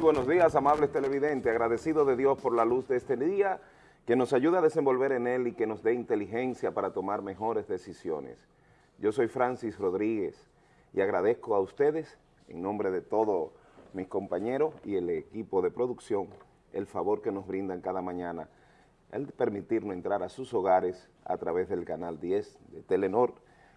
Muy buenos días, amables televidentes. Agradecido de Dios por la luz de este día, que nos ayuda a desenvolver en él y que nos dé inteligencia para tomar mejores decisiones. Yo soy Francis Rodríguez y agradezco a ustedes, en nombre de todos mis compañeros y el equipo de producción, el favor que nos brindan cada mañana, el permitirnos entrar a sus hogares a través del canal 10 de Telenor.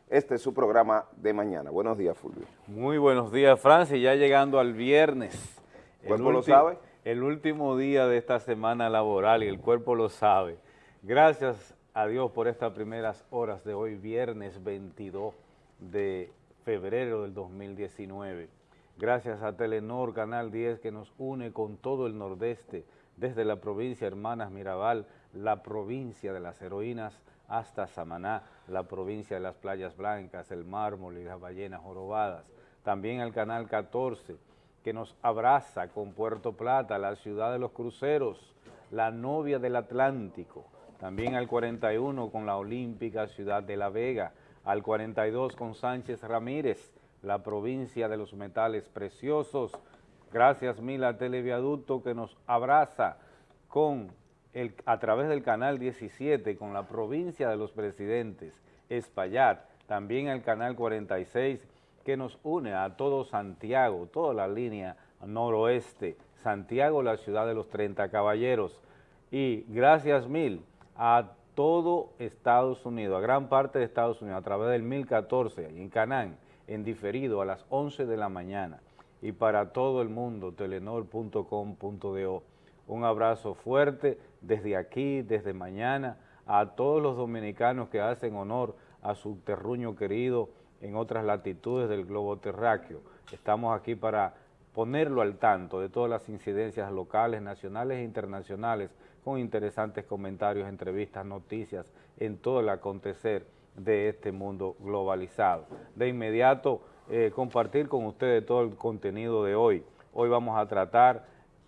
Este es su programa de mañana. Buenos días, Fulvio. Muy buenos días, Francis. Ya llegando al viernes. ¿El cuerpo lo sabe? El último día de esta semana laboral y el cuerpo lo sabe. Gracias a Dios por estas primeras horas de hoy, viernes 22 de febrero del 2019. Gracias a Telenor Canal 10 que nos une con todo el nordeste, desde la provincia Hermanas Mirabal, la provincia de las heroínas, hasta Samaná, la provincia de las playas blancas, el mármol y las ballenas jorobadas. También al Canal 14, que nos abraza con Puerto Plata, la ciudad de los cruceros, la novia del Atlántico. También al 41 con la olímpica ciudad de La Vega, al 42 con Sánchez Ramírez, la provincia de los metales preciosos. Gracias mil a Televiaducto que nos abraza con el, a través del canal 17 con la provincia de los presidentes, Espaillat, también el canal 46 que nos une a todo Santiago, toda la línea noroeste, Santiago, la ciudad de los 30 caballeros. Y gracias mil a todo Estados Unidos, a gran parte de Estados Unidos, a través del 1014 en Canán, en diferido a las 11 de la mañana. Y para todo el mundo, telenor.com.do. Un abrazo fuerte desde aquí, desde mañana, a todos los dominicanos que hacen honor a su terruño querido en otras latitudes del globo terráqueo. Estamos aquí para ponerlo al tanto de todas las incidencias locales, nacionales e internacionales, con interesantes comentarios, entrevistas, noticias, en todo el acontecer de este mundo globalizado. De inmediato, eh, compartir con ustedes todo el contenido de hoy. Hoy vamos a tratar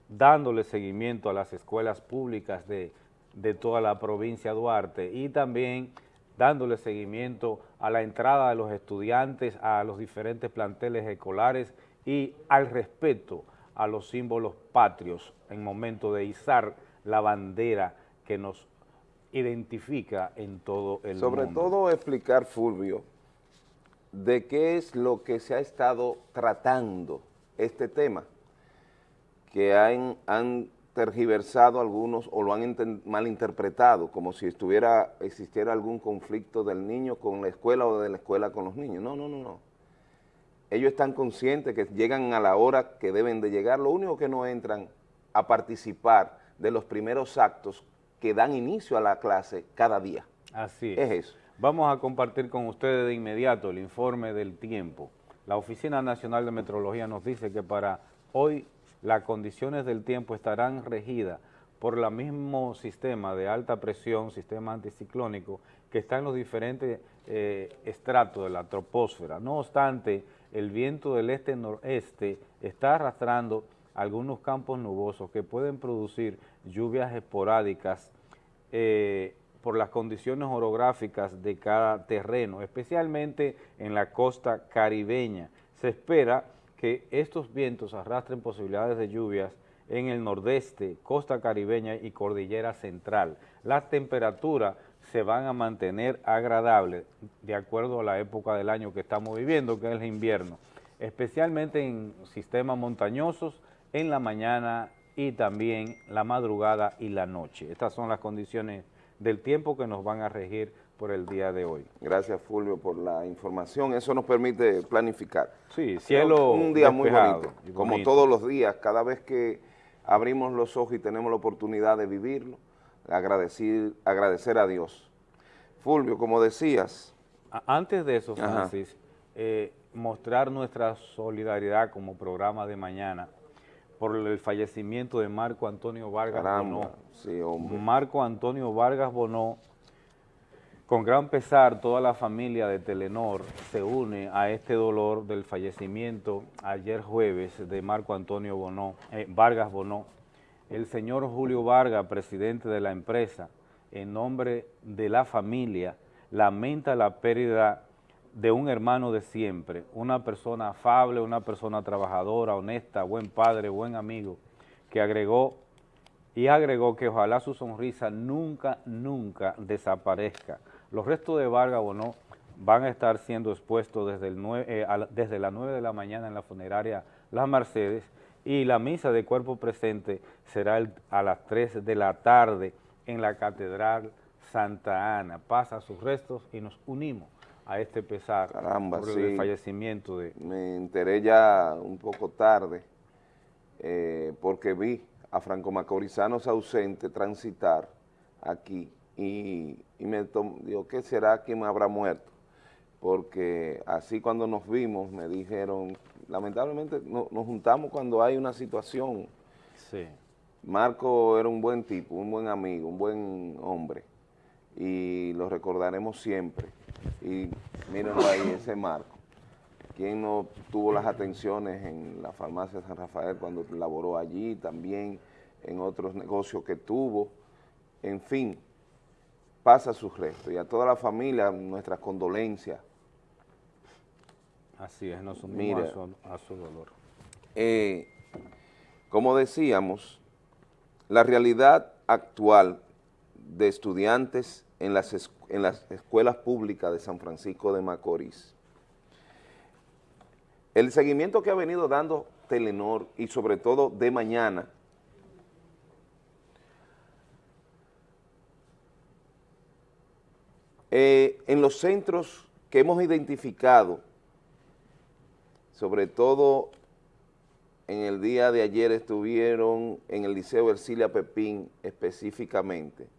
dándole seguimiento a las escuelas públicas de, de toda la provincia de Duarte y también dándole seguimiento a la entrada de los estudiantes a los diferentes planteles escolares y al respeto a los símbolos patrios en momento de izar la bandera que nos identifica en todo el Sobre mundo. Sobre todo explicar, Fulvio, de qué es lo que se ha estado tratando este tema, que han, han tergiversado algunos o lo han malinterpretado, como si estuviera existiera algún conflicto del niño con la escuela o de la escuela con los niños. No, no, no, no. Ellos están conscientes que llegan a la hora que deben de llegar, lo único que no entran a participar de los primeros actos que dan inicio a la clase cada día. Así es. Es eso. Vamos a compartir con ustedes de inmediato el informe del tiempo. La Oficina Nacional de Metrología nos dice que para hoy las condiciones del tiempo estarán regidas por el mismo sistema de alta presión, sistema anticiclónico, que está en los diferentes eh, estratos de la troposfera. No obstante, el viento del este-noreste está arrastrando algunos campos nubosos que pueden producir lluvias esporádicas eh, por las condiciones orográficas de cada terreno, especialmente en la costa caribeña. Se espera que estos vientos arrastren posibilidades de lluvias en el nordeste, costa caribeña y cordillera central. Las temperaturas se van a mantener agradables de acuerdo a la época del año que estamos viviendo, que es el invierno, especialmente en sistemas montañosos, en la mañana y también la madrugada y la noche. Estas son las condiciones del tiempo que nos van a regir por el día de hoy. Gracias, Fulvio, por la información. Eso nos permite planificar. Sí, cielo Un día muy bonito, como todos los días, cada vez que abrimos los ojos y tenemos la oportunidad de vivirlo, agradecer, agradecer a Dios. Fulvio, como decías... Antes de eso, Francis, eh, mostrar nuestra solidaridad como programa de mañana por el fallecimiento de Marco Antonio Vargas Bonó. Marco Antonio Vargas Bonó, con gran pesar, toda la familia de Telenor se une a este dolor del fallecimiento ayer jueves de Marco Antonio Bonó, eh, Vargas Bonó. El señor Julio Vargas, presidente de la empresa, en nombre de la familia, lamenta la pérdida de un hermano de siempre, una persona afable, una persona trabajadora, honesta, buen padre, buen amigo, que agregó y agregó que ojalá su sonrisa nunca, nunca desaparezca. Los restos de Vargas Bonó van a estar siendo expuestos desde, el eh, desde las 9 de la mañana en la funeraria Las Mercedes y la misa de cuerpo presente será a las 3 de la tarde en la Catedral Santa Ana. Pasa sus restos y nos unimos a este pesar por el fallecimiento de... Me enteré ya un poco tarde eh, porque vi a Franco Macorizanos ausente transitar aquí y, me dijo, ¿qué será? ¿Quién me habrá muerto? Porque así cuando nos vimos me dijeron, lamentablemente nos juntamos cuando hay una situación. Sí. Marco era un buen tipo, un buen amigo, un buen hombre y lo recordaremos siempre. Y mírenlo ahí, ese Marco. ¿Quién no tuvo las atenciones en la farmacia San Rafael cuando laboró allí, también en otros negocios que tuvo? En fin, pasa sus restos. Y a toda la familia, nuestras condolencias. Así es, nos unimos a, su, dolor. Eh, como decíamos, la realidad actual de estudiantes en las, en las escuelas públicas de San Francisco de Macorís. El seguimiento que ha venido dando Telenor y sobre todo de mañana, eh, en los centros que hemos identificado, sobre todo en el día de ayer estuvieron en el Liceo Ercilia Pepín específicamente,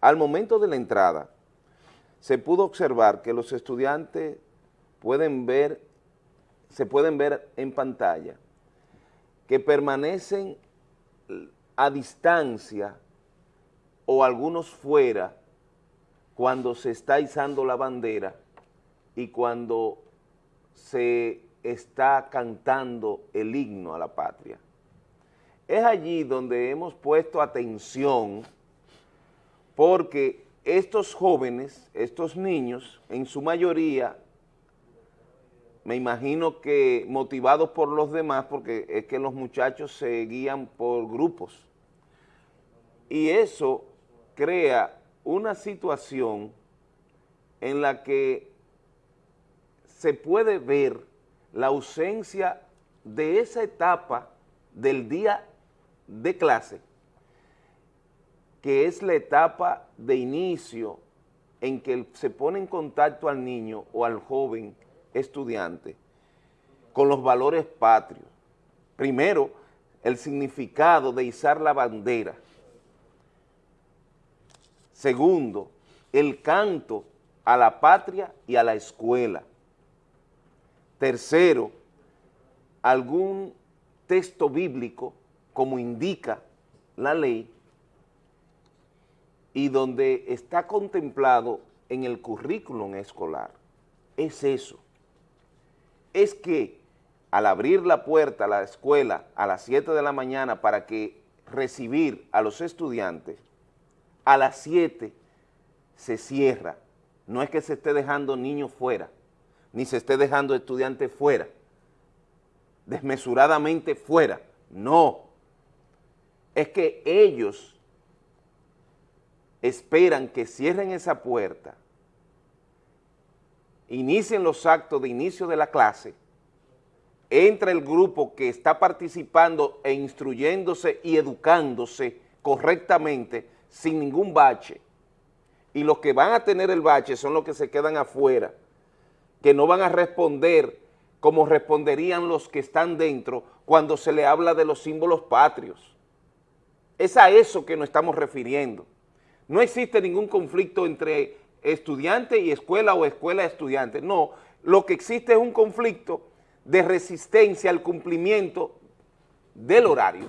al momento de la entrada, se pudo observar que los estudiantes pueden ver, se pueden ver en pantalla, que permanecen a distancia o algunos fuera cuando se está izando la bandera y cuando se está cantando el himno a la patria. Es allí donde hemos puesto atención porque estos jóvenes, estos niños, en su mayoría, me imagino que motivados por los demás, porque es que los muchachos se guían por grupos, y eso crea una situación en la que se puede ver la ausencia de esa etapa del día de clase que es la etapa de inicio en que se pone en contacto al niño o al joven estudiante con los valores patrios. Primero, el significado de izar la bandera. Segundo, el canto a la patria y a la escuela. Tercero, algún texto bíblico, como indica la ley, y donde está contemplado en el currículum escolar. Es eso. Es que al abrir la puerta a la escuela a las 7 de la mañana para que recibir a los estudiantes, a las 7 se cierra. No es que se esté dejando niños fuera, ni se esté dejando estudiantes fuera, desmesuradamente fuera. No. Es que ellos esperan que cierren esa puerta, inicien los actos de inicio de la clase, entra el grupo que está participando e instruyéndose y educándose correctamente sin ningún bache, y los que van a tener el bache son los que se quedan afuera, que no van a responder como responderían los que están dentro cuando se le habla de los símbolos patrios. Es a eso que nos estamos refiriendo. No existe ningún conflicto entre estudiante y escuela o escuela estudiante. No, lo que existe es un conflicto de resistencia al cumplimiento del horario,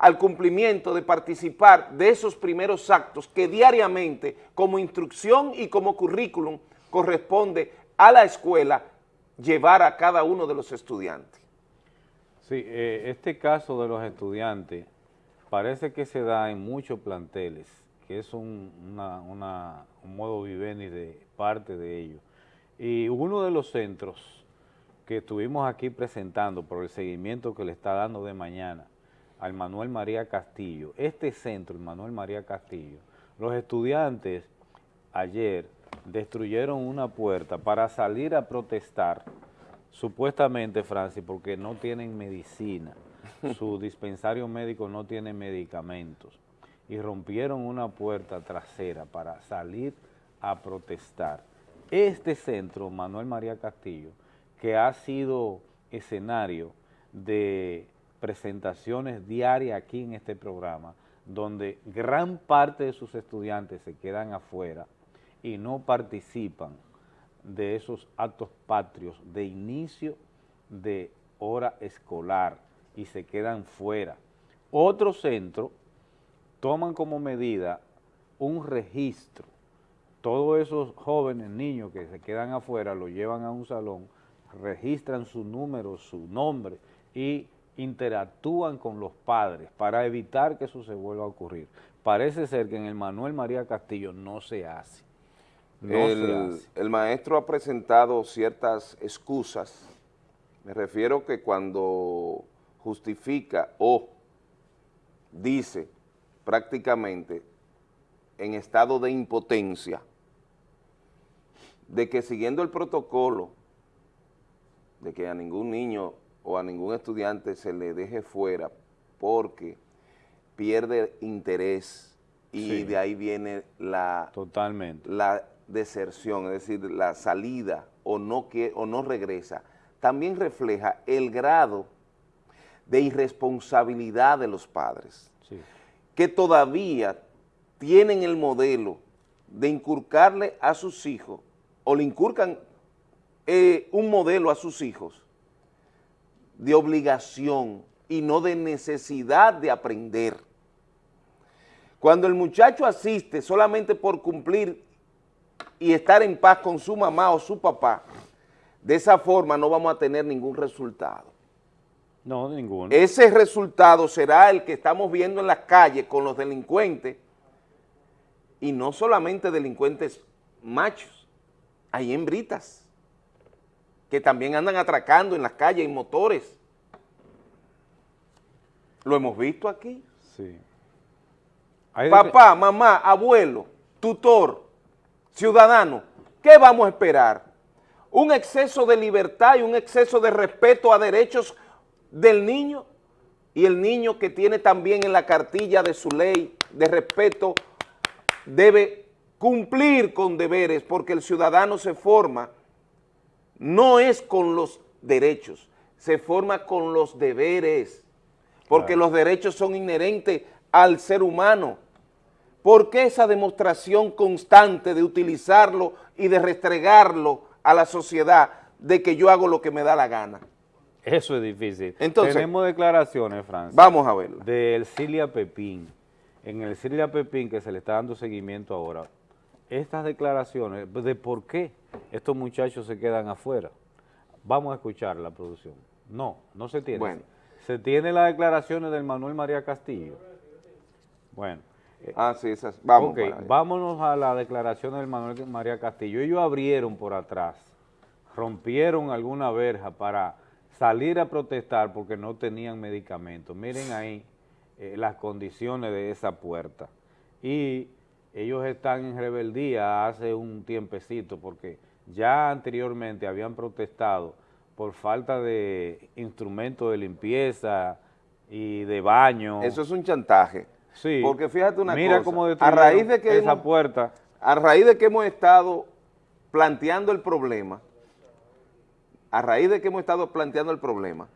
al cumplimiento de participar de esos primeros actos que diariamente, como instrucción y como currículum, corresponde a la escuela llevar a cada uno de los estudiantes. Sí, eh, este caso de los estudiantes parece que se da en muchos planteles que es un, una, un modo vivendi de parte de ellos. Y uno de los centros que estuvimos aquí presentando por el seguimiento que le está dando de mañana al Manuel María Castillo, este centro, el Manuel María Castillo, los estudiantes ayer destruyeron una puerta para salir a protestar, supuestamente, Francis, porque no tienen medicina, su dispensario médico no tiene medicamentos, y rompieron una puerta trasera para salir a protestar. Este centro, Manuel María Castillo, que ha sido escenario de presentaciones diarias aquí en este programa, donde gran parte de sus estudiantes se quedan afuera y no participan de esos actos patrios de inicio de hora escolar y se quedan fuera. Otro centro toman como medida un registro. Todos esos jóvenes, niños que se quedan afuera, lo llevan a un salón, registran su número, su nombre y interactúan con los padres para evitar que eso se vuelva a ocurrir. Parece ser que en el Manuel María Castillo no se hace. el, el maestro ha presentado ciertas excusas, me refiero que cuando justifica o dice prácticamente en estado de impotencia de que siguiendo el protocolo de que a ningún niño o a ningún estudiante se le deje fuera porque pierde interés y de ahí viene la, Totalmente. la deserción, es decir, la salida o no, que, o no regresa, también refleja el grado de irresponsabilidad de los padres, que todavía tienen el modelo de inculcarle a sus hijos, o le inculcan eh, un modelo a sus hijos, de obligación y no de necesidad de aprender. Cuando el muchacho asiste solamente por cumplir y estar en paz con su mamá o su papá, de esa forma no vamos a tener ningún resultado. No, ninguno. Ese resultado será el que estamos viendo en las calles con los delincuentes, y no solamente delincuentes machos, hay hembritas que también andan atracando en las calles en motores. Lo hemos visto aquí. Sí. Papá, mamá, abuelo, tutor, ciudadano, ¿qué vamos a esperar? Un exceso de libertad y un exceso de respeto a derechos del niño y el niño que tiene también en la cartilla de su ley de respeto debe cumplir con deberes porque el ciudadano se forma no es con los derechos, se forma con los deberes, porque los derechos son inherentes al ser humano. ¿Por qué esa demostración constante de utilizarlo y de restregarlo a la sociedad de que yo hago lo que me da la gana? Eso es difícil. Entonces, Tenemos declaraciones, Francia. Vamos a verlo. Del Cilia Pepín. En el Cilia Pepín, que se le está dando seguimiento ahora, estas declaraciones de por qué estos muchachos se quedan afuera. Vamos a escuchar la producción. No, no se tiene. Bueno. Se tiene las declaraciones del Manuel María Castillo. Bueno. Ah, sí, esas. Vamos. Vámonos a la declaración del Manuel María Castillo. Ellos abrieron por atrás, rompieron alguna verja para salir a protestar porque no tenían medicamentos. Miren ahí eh, las condiciones de esa puerta. Y ellos están en rebeldía hace un tiempecito porque ya anteriormente habían protestado por falta de instrumentos de limpieza y de baño. Eso es un chantaje. Sí. Porque fíjate una Mira cómo a raíz de que esa puerta. A raíz de que hemos estado planteando el problema, a raíz de que hemos estado planteando el problema,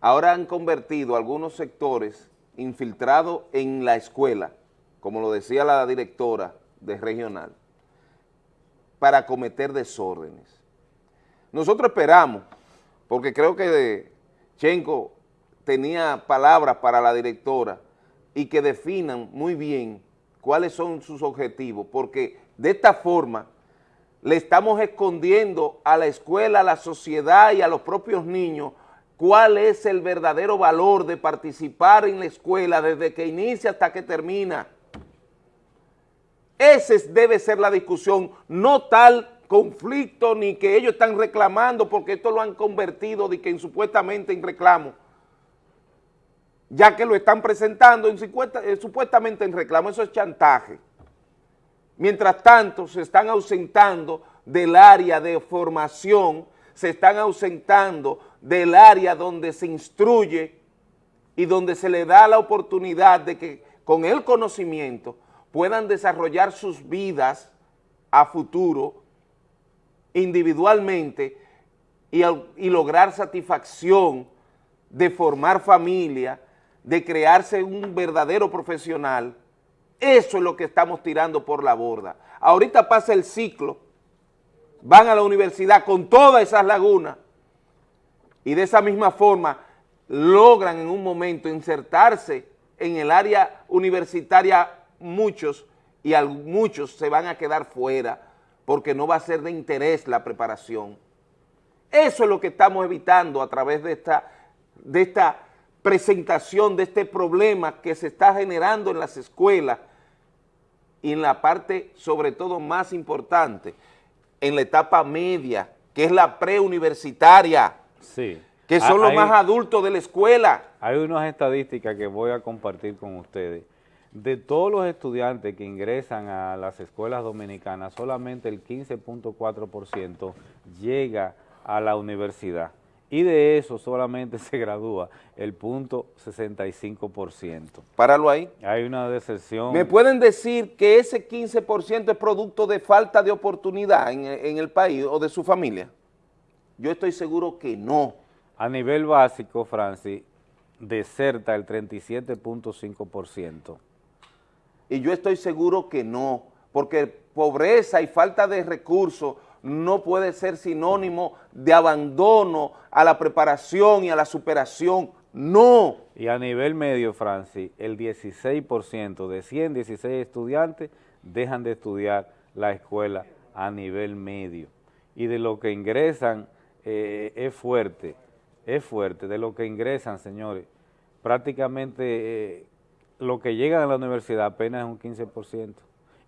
ahora han convertido algunos sectores infiltrados en la escuela, como lo decía la directora de regional, para cometer desórdenes. Nosotros esperamos, porque creo que Chenko tenía palabras para la directora y que definan muy bien cuáles son sus objetivos, porque de esta forma le estamos escondiendo a la escuela, a la sociedad y a los propios niños cuál es el verdadero valor de participar en la escuela desde que inicia hasta que termina. Esa debe ser la discusión, no tal conflicto ni que ellos están reclamando porque esto lo han convertido de que en, supuestamente en reclamo, ya que lo están presentando en, eh, supuestamente en reclamo, eso es chantaje. Mientras tanto, se están ausentando del área de formación, se están ausentando del área donde se instruye y donde se le da la oportunidad de que con el conocimiento puedan desarrollar sus vidas a futuro individualmente y, lograr satisfacción de formar familia, de crearse un verdadero profesional, eso es lo que estamos tirando por la borda. Ahorita pasa el ciclo, van a la universidad con todas esas lagunas y de esa misma forma logran en un momento insertarse en el área universitaria muchos y muchos se van a quedar fuera porque no va a ser de interés la preparación. Eso es lo que estamos evitando a través de esta, de esta presentación, de este problema que se está generando en las escuelas y en la parte, sobre todo, más importante, en la etapa media, que es la preuniversitaria. Sí. Que son ah, los más adultos de la escuela. Hay unas estadísticas que voy a compartir con ustedes. De todos los estudiantes que ingresan a las escuelas dominicanas, solamente el 15.4% llega a la universidad y de eso solamente se gradúa el punto 65%. Páralo ahí. Hay una decepción. ¿Me pueden decir que ese 15% es producto de falta de oportunidad en, en, el país o de su familia? Yo estoy seguro que no. A nivel básico, Francis, deserta el 37.5%. Y yo estoy seguro que no, porque pobreza y falta de recursos no puede ser sinónimo de abandono a la preparación y a la superación, no. Y a nivel medio, Francis, el 16% de 116 estudiantes dejan de estudiar la escuela a nivel medio. Y de lo que ingresan eh, es fuerte, es fuerte, de lo que ingresan, señores, prácticamente eh, lo que llegan a la universidad apenas es un 15%,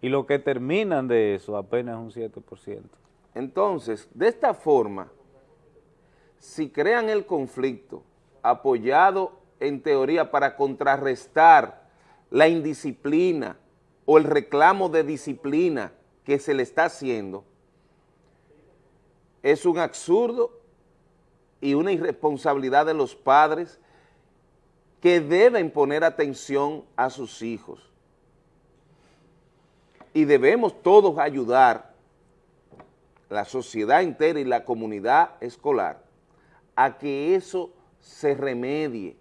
y lo que terminan de eso apenas es un 7%. Entonces, de esta forma, si crean el conflicto apoyado en teoría para contrarrestar la indisciplina o el reclamo de disciplina que se le está haciendo, es un absurdo y una irresponsabilidad de los padres que deben poner atención a sus hijos. Y debemos todos ayudar la sociedad entera y la comunidad escolar a que eso se remedie.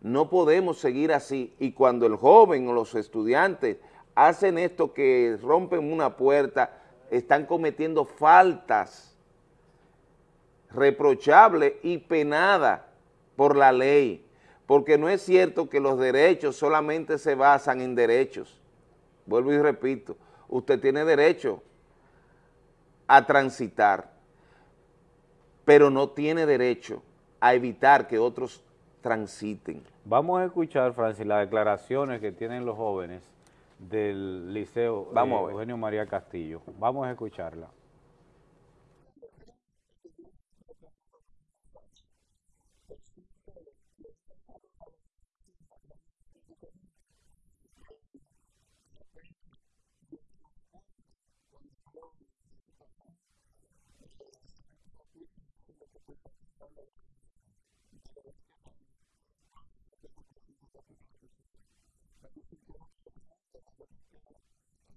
No podemos seguir así y cuando el joven o los estudiantes hacen esto que rompen una puerta, están cometiendo faltas reprochables y penadas por la ley, porque no es cierto que los derechos solamente se basan en derechos. Vuelvo y repito, usted tiene derecho a transitar, pero no tiene derecho a evitar que otros transiten. Vamos a escuchar, Francis, las declaraciones que tienen los jóvenes del Liceo Vamos Eugenio María Castillo. Vamos a escucharla.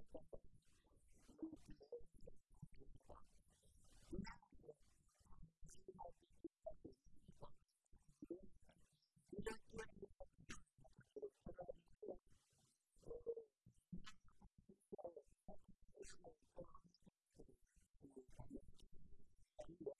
私たちは。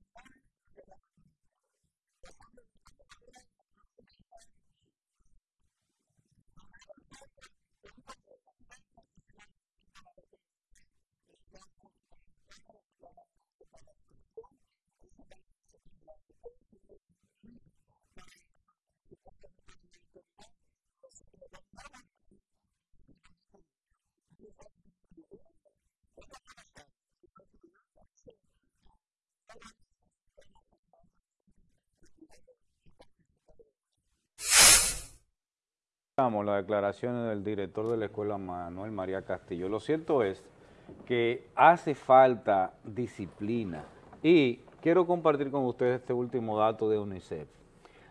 las declaraciones del director de la escuela Manuel María Castillo. Lo cierto es que hace falta disciplina y quiero compartir con ustedes este último dato de UNICEF.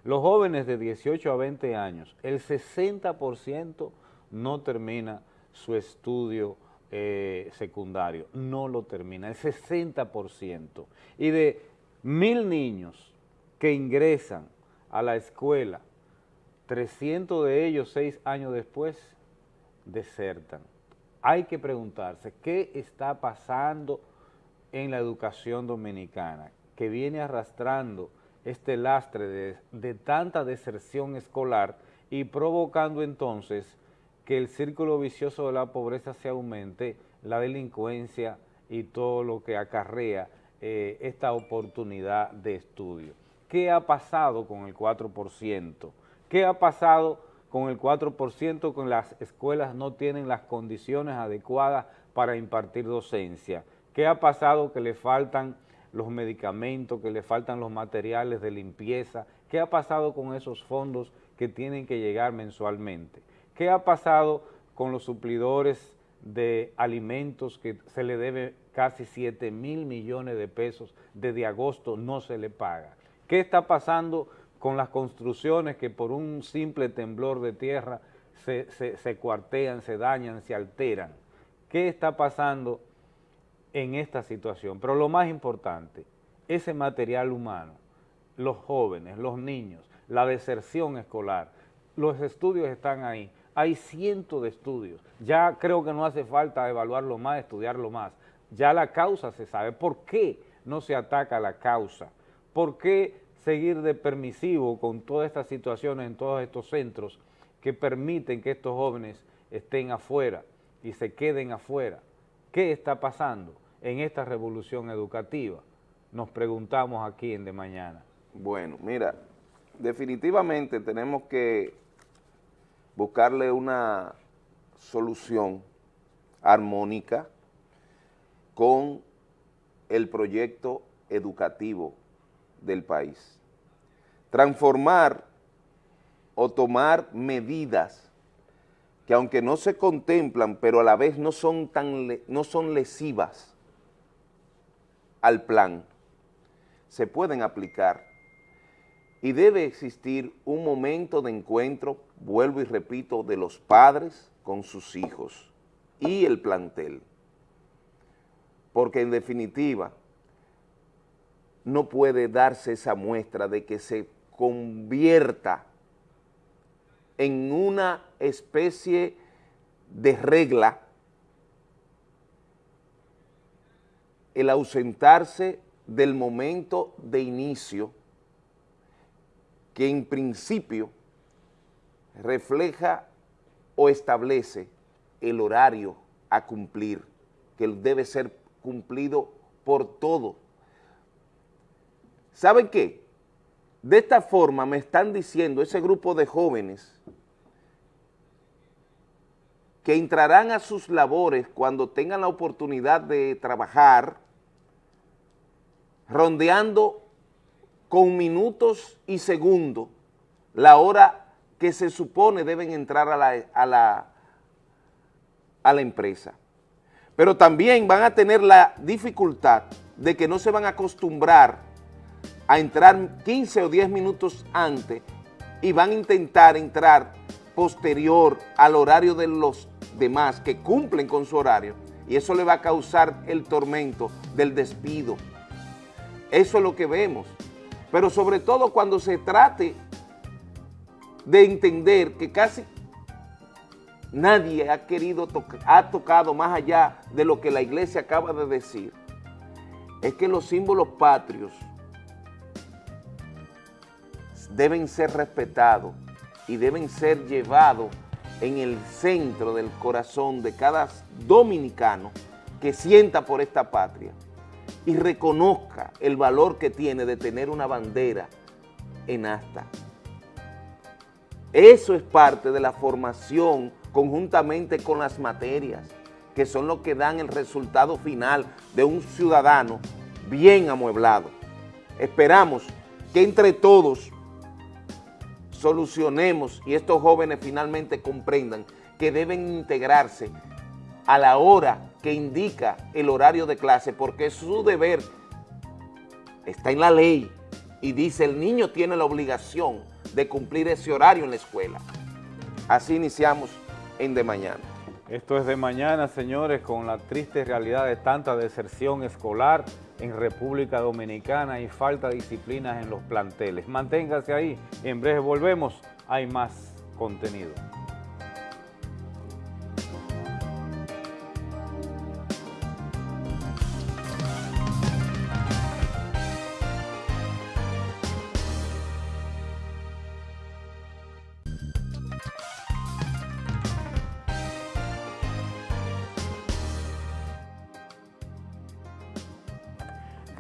Los jóvenes de 18 a 20 años, el 60% no termina su estudio eh, secundario, no lo termina, el 60%. Y de mil niños que ingresan a la escuela 300 de ellos seis años después desertan. Hay que preguntarse, ¿qué está pasando en la educación dominicana que viene arrastrando este lastre de, de tanta deserción escolar y provocando entonces que el círculo vicioso de la pobreza se aumente, la delincuencia y todo lo que acarrea eh, esta oportunidad de estudio. ¿Qué ha pasado con el 4%? ¿Qué ha pasado con el 4%? Con las escuelas no tienen las condiciones adecuadas para impartir docencia. ¿Qué ha pasado? Que le faltan los medicamentos, que le faltan los materiales de limpieza. ¿Qué ha pasado con esos fondos que tienen que llegar mensualmente? ¿Qué ha pasado con los suplidores de alimentos que se le debe casi 7 mil millones de pesos desde agosto no se le paga? ¿Qué está pasando con las construcciones que por un simple temblor de tierra se, cuartean, se dañan, se alteran. ¿Qué está pasando en esta situación? Pero lo más importante, ese material humano, los jóvenes, los niños, la deserción escolar, los estudios están ahí, hay cientos de estudios, ya creo que no hace falta evaluarlo más, estudiarlo más, ya la causa se sabe, ¿por qué no se ataca la causa? ¿Por qué seguir de permisivo con todas estas situaciones en todos estos centros que permiten que estos jóvenes estén afuera y se queden afuera. ¿Qué está pasando en esta revolución educativa? Nos preguntamos aquí en De Mañana. Bueno, mira, definitivamente tenemos que buscarle una solución armónica con el proyecto educativo del país. Transformar o tomar medidas que aunque no se contemplan, pero a la vez no son, tan, no son lesivas al plan, se pueden aplicar y debe existir un momento de encuentro, vuelvo y repito, de los padres con sus hijos y el plantel. Porque en definitiva, no puede darse esa muestra de que se convierta en una especie de regla el ausentarse del momento de inicio que en principio refleja o establece el horario a cumplir que debe ser cumplido por todos. ¿Saben qué? De esta forma me están diciendo ese grupo de jóvenes que entrarán a sus labores cuando tengan la oportunidad de trabajar, rondeando con minutos y segundos la hora que se supone deben entrar a la, a la, a la empresa. Pero también van a tener la dificultad de que no se van a acostumbrar a entrar 15 o 10 minutos antes y van a intentar entrar posterior al horario de los demás que cumplen con su horario y eso le va a causar el tormento del despido. Eso es lo que vemos. Pero sobre todo cuando se trate de entender que casi nadie ha querido, ha tocado más allá de lo que la iglesia acaba de decir, es que los símbolos patrios deben ser respetados y deben ser llevados en el centro del corazón de cada dominicano que sienta por esta patria y reconozca el valor que tiene de tener una bandera en asta. Eso es parte de la formación conjuntamente con las materias, que son lo que dan el resultado final de un ciudadano bien amueblado. Esperamos que entre todos solucionemos y estos jóvenes finalmente comprendan que deben integrarse a la hora que indica el horario de clase, porque su deber está en la ley y dice el niño tiene la obligación de cumplir ese horario en la escuela. Así iniciamos en De Mañana. Esto es De Mañana, señores, con la triste realidad de tanta deserción escolar en República Dominicana y falta de disciplinas en los planteles. Manténgase ahí, en breve volvemos, hay más contenido.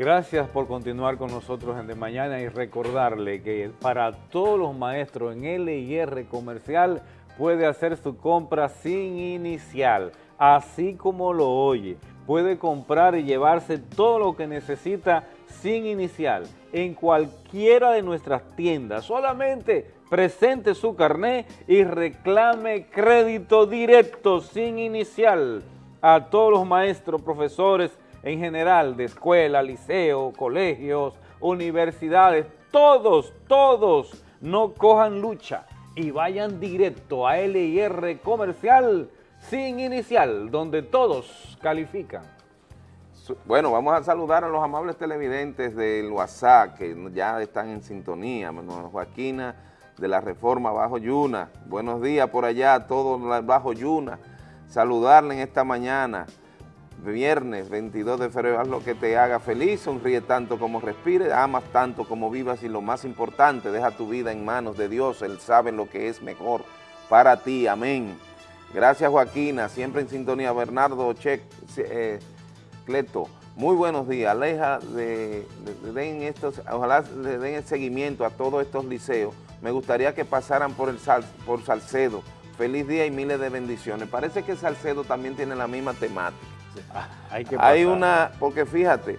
Gracias por continuar con nosotros en De Mañana y recordarle que para todos los maestros en LIR Comercial puede hacer su compra sin inicial, así como lo oye. Puede comprar y llevarse todo lo que necesita sin inicial en cualquiera de nuestras tiendas. Solamente presente su carné y reclame crédito directo sin inicial a todos los maestros, profesores, en general de escuela, liceo, colegios, universidades, todos, todos no cojan lucha y vayan directo a LIR Comercial sin inicial, donde todos califican. Bueno, vamos a saludar a los amables televidentes del WhatsApp que ya están en sintonía. Joaquina de la Reforma Bajo Yuna. Buenos días por allá a todos Bajo Yuna. Saludarle en esta mañana viernes 22 de febrero, haz lo que te haga feliz, sonríe tanto como respire, amas tanto como vivas y lo más importante, deja tu vida en manos de Dios, Él sabe lo que es mejor para ti, amén. Gracias Joaquina, siempre en sintonía, Bernardo Che, eh, Cleto, muy buenos días, aleja de, den estos, ojalá le den el seguimiento a todos estos liceos, me gustaría que pasaran por, el por Salcedo, feliz día y miles de bendiciones, parece que Salcedo también tiene la misma temática. Ah, hay, una, porque fíjate,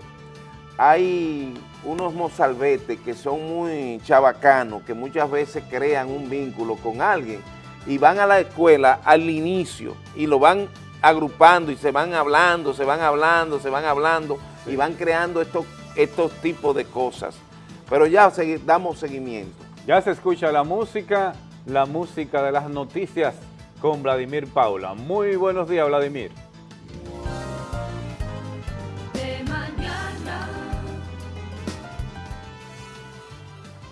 hay unos mozalbetes que son muy chavacanos, que muchas veces crean un vínculo con alguien y van a la escuela al inicio y lo van agrupando y se van hablando, se van hablando, se van hablando y van creando estos, estos tipos de cosas. Pero ya damos seguimiento. Ya se escucha la música, la música de las noticias con Vladimir Paula. Muy buenos días, Vladimir.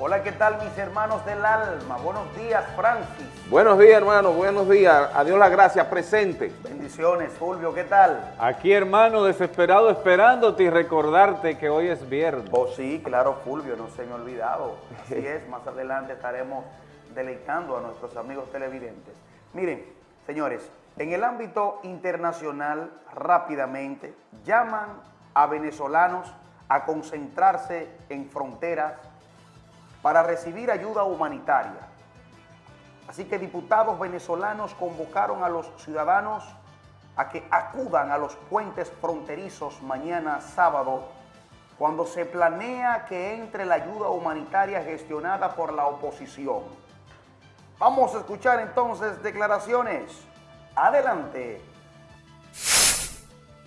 Hola, ¿qué tal mis hermanos del alma? Buenos días, Francis. Buenos días, hermano, buenos días. Adiós la gracia, presente. Bendiciones, Fulvio, ¿qué tal? Aquí, hermano, desesperado esperándote y recordarte que hoy es viernes. Oh, sí, claro, Fulvio, no se me ha olvidado. Así es, más adelante estaremos deleitando a nuestros amigos televidentes. Miren, Señores, en el ámbito internacional, rápidamente, llaman a venezolanos a concentrarse en fronteras para recibir ayuda humanitaria. Así que diputados venezolanos convocaron a los ciudadanos a que acudan a los puentes fronterizos mañana sábado, cuando se planea que entre la ayuda humanitaria gestionada por la oposición. Vamos a escuchar entonces declaraciones. Adelante.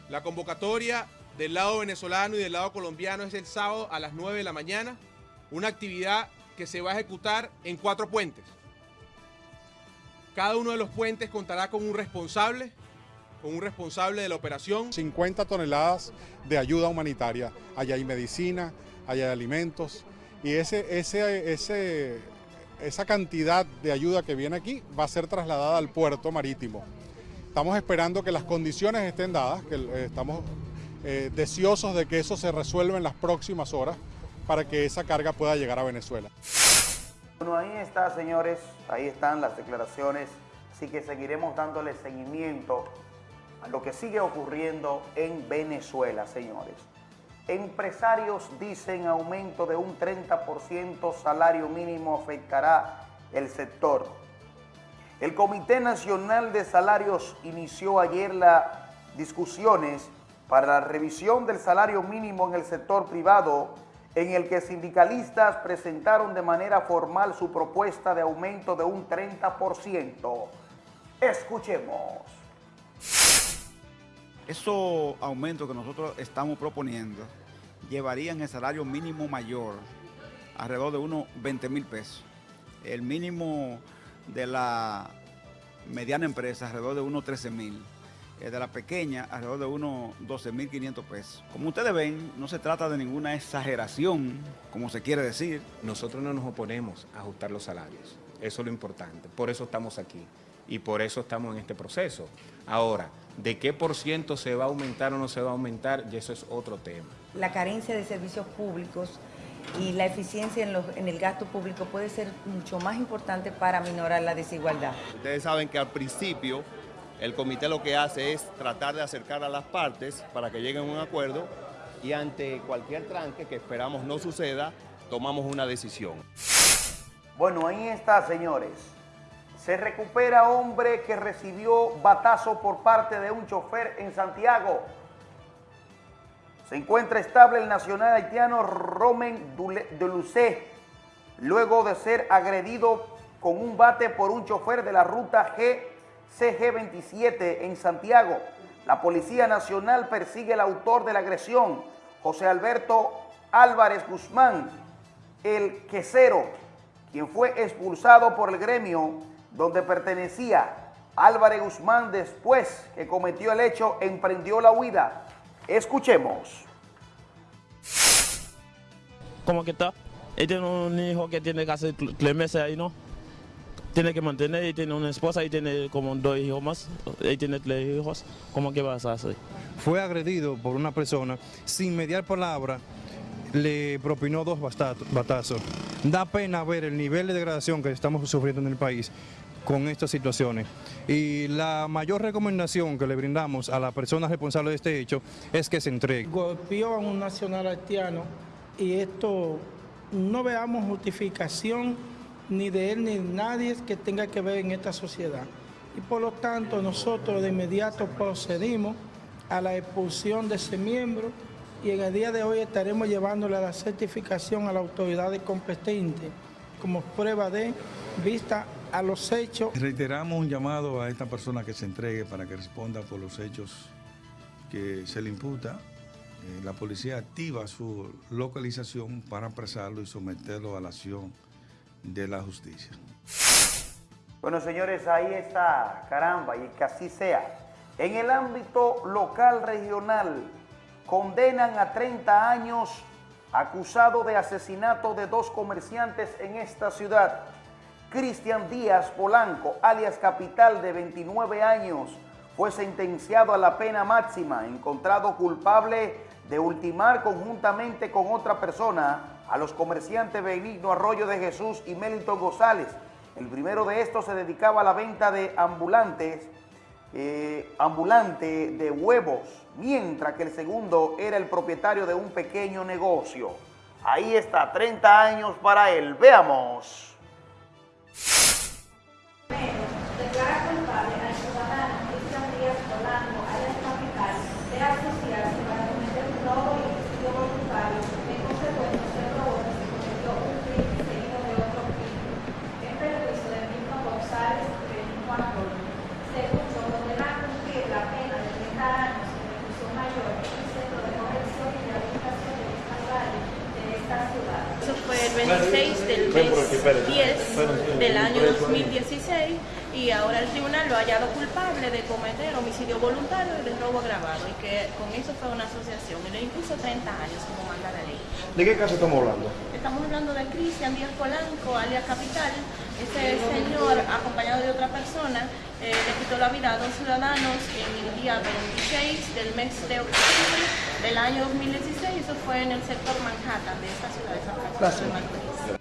La convocatoria del lado venezolano y del lado colombiano es el sábado a las 9 de la mañana, una actividad que se va a ejecutar en cuatro puentes. Cada uno de los puentes contará con un responsable, con un responsable de la operación. 50 toneladas de ayuda humanitaria. Allá hay medicina, allá hay alimentos. Y ese, ese, ese, esa cantidad de ayuda que viene aquí va a ser trasladada al puerto marítimo. Estamos esperando que las condiciones estén dadas, que estamos eh, deseosos de que eso se resuelva en las próximas horas para que esa carga pueda llegar a Venezuela. Bueno, ahí está, señores, ahí están las declaraciones, así que seguiremos dándole seguimiento a lo que sigue ocurriendo en Venezuela, señores. Empresarios dicen aumento de un 30% salario mínimo afectará el sector. El Comité Nacional de Salarios inició ayer las discusiones para la revisión del salario mínimo en el sector privado en el que sindicalistas presentaron de manera formal su propuesta de aumento de un 30%. Escuchemos. Esos aumentos que nosotros estamos proponiendo llevarían el salario mínimo mayor alrededor de unos 20 mil pesos. El mínimo de la mediana empresa alrededor de unos 13 mil de la pequeña alrededor de unos 12.500 pesos. Como ustedes ven, no se trata de ninguna exageración, como se quiere decir. Nosotros no nos oponemos a ajustar los salarios, eso es lo importante, por eso estamos aquí y por eso estamos en este proceso. Ahora, ¿de qué por ciento se va a aumentar o no se va a aumentar? Y eso es otro tema. La carencia de servicios públicos y la eficiencia en, en, el gasto público puede ser mucho más importante para minorar la desigualdad. Ustedes saben que al principio el comité lo que hace es tratar de acercar a las partes para que lleguen a un acuerdo y ante cualquier tranque que esperamos no suceda, tomamos una decisión. Bueno, ahí está, señores. Se recupera hombre que recibió batazo por parte de un chofer en Santiago. Se encuentra estable el nacional haitiano Romen Delucé, luego de ser agredido con un bate por un chofer de la ruta G CG27 en Santiago. La Policía Nacional persigue al autor de la agresión, José Alberto Álvarez Guzmán, el quesero, quien fue expulsado por el gremio donde pertenecía. Álvarez Guzmán, después que cometió el hecho, emprendió la huida. Escuchemos. ¿Cómo que está? Él tiene un hijo que tiene casi tres meses ahí, ¿no? Tiene que mantener y tiene una esposa y tiene como dos hijos más, y tiene tres hijos, ¿cómo que vas a hacer? Fue agredido por una persona, sin mediar palabra, le propinó dos batazos. Da pena ver el nivel de degradación que estamos sufriendo en el país con estas situaciones. Y la mayor recomendación que le brindamos a la persona responsable de este hecho es que se entregue. Golpeó a un nacional haitiano y esto no veamos justificación ni de él ni de nadie que tenga que ver en esta sociedad. Y por lo tanto nosotros de inmediato procedimos a la expulsión de ese miembro y en el día de hoy estaremos llevándole la certificación a la autoridad competente como prueba de vista a los hechos. Reiteramos un llamado a esta persona que se entregue para que responda por los hechos que se le imputa. Eh, la policía activa su localización para apresarlo y someterlo a la acción de la justicia. Bueno, señores, ahí está, caramba, y que así sea. En el ámbito local regional, condenan a 30 años acusado de asesinato de dos comerciantes en esta ciudad. Cristian Díaz Polanco, alias Capital, de 29 años, fue sentenciado a la pena máxima, encontrado culpable de ultimar conjuntamente con otra persona a los comerciantes Benigno Arroyo de Jesús y Melito González. El primero de estos se dedicaba a la venta de ambulantes eh, ambulante de huevos, mientras que el segundo era el propietario de un pequeño negocio. Ahí está, 30 años para él. Veamos. Declara culpable al ciudadano Cristian Díaz Polanco, alias Capital, de asociarse para cometer un robo y homicidio voluntario. En consecuencia, se probó que se cometió un crimen seguido de otro crimen. En perjuicio de Milton González de Juan Antonio. Segundo, condenar a cumplir la pena de 30 años en reclusión mayor en un centro de corrección y rehabilitación de esta valle de esta ciudad. Eso fue el 26 del mes 10 del año 2016 y ahora el tribunal lo ha hallado culpable de cometer homicidio voluntario y de robo agravado y que con eso fue una asociación y le impuso 30 años como manda la ley. ¿De qué caso estamos hablando? Estamos hablando de Cristian Díaz Polanco, alias Capital. Este señor, acompañado de otra persona, eh, le quitó la vida a dos ciudadanos en el día 26 del mes de octubre del año 2016. Eso fue en el sector Manhattan de esta ciudad de San Francisco.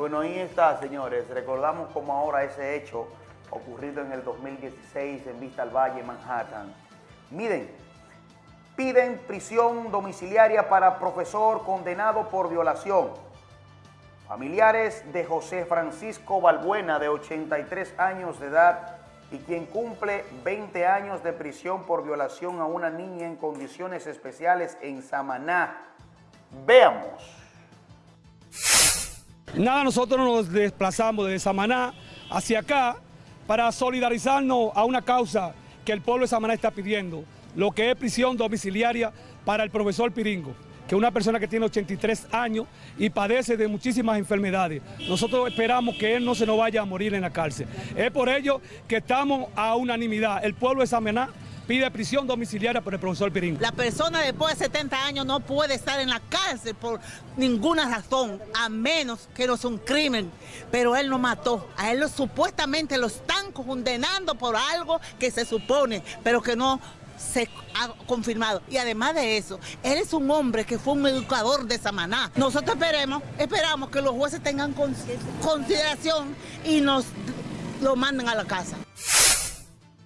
Bueno, ahí está, señores. Recordamos como ahora ese hecho ocurrido en el 2016 en Vista al Valle, Manhattan. Miren, piden prisión domiciliaria para profesor condenado por violación. Familiares de José Francisco Balbuena, de 83 años de edad, y quien cumple 20 años de prisión por violación a una niña en condiciones especiales en Samaná. Veamos. Nada, nosotros nos desplazamos desde Samaná hacia acá para solidarizarnos a una causa que el pueblo de Samaná está pidiendo, lo que es prisión domiciliaria para el profesor Piringo, que es una persona que tiene 83 años y padece de muchísimas enfermedades. Nosotros esperamos que él no se nos vaya a morir en la cárcel. Es por ello que estamos a unanimidad. El pueblo de Samaná pide prisión domiciliaria por el profesor Piringo. La persona después de 70 años no puede estar en la cárcel por ninguna razón, a menos que no sea un crimen. Pero él no mató. A él supuestamente lo están condenando por algo que se supone, pero que no se ha confirmado. Y además de eso, él es un hombre que fue un educador de Samaná. Nosotros esperemos, esperamos que los jueces tengan consideración y nos lo manden a la casa.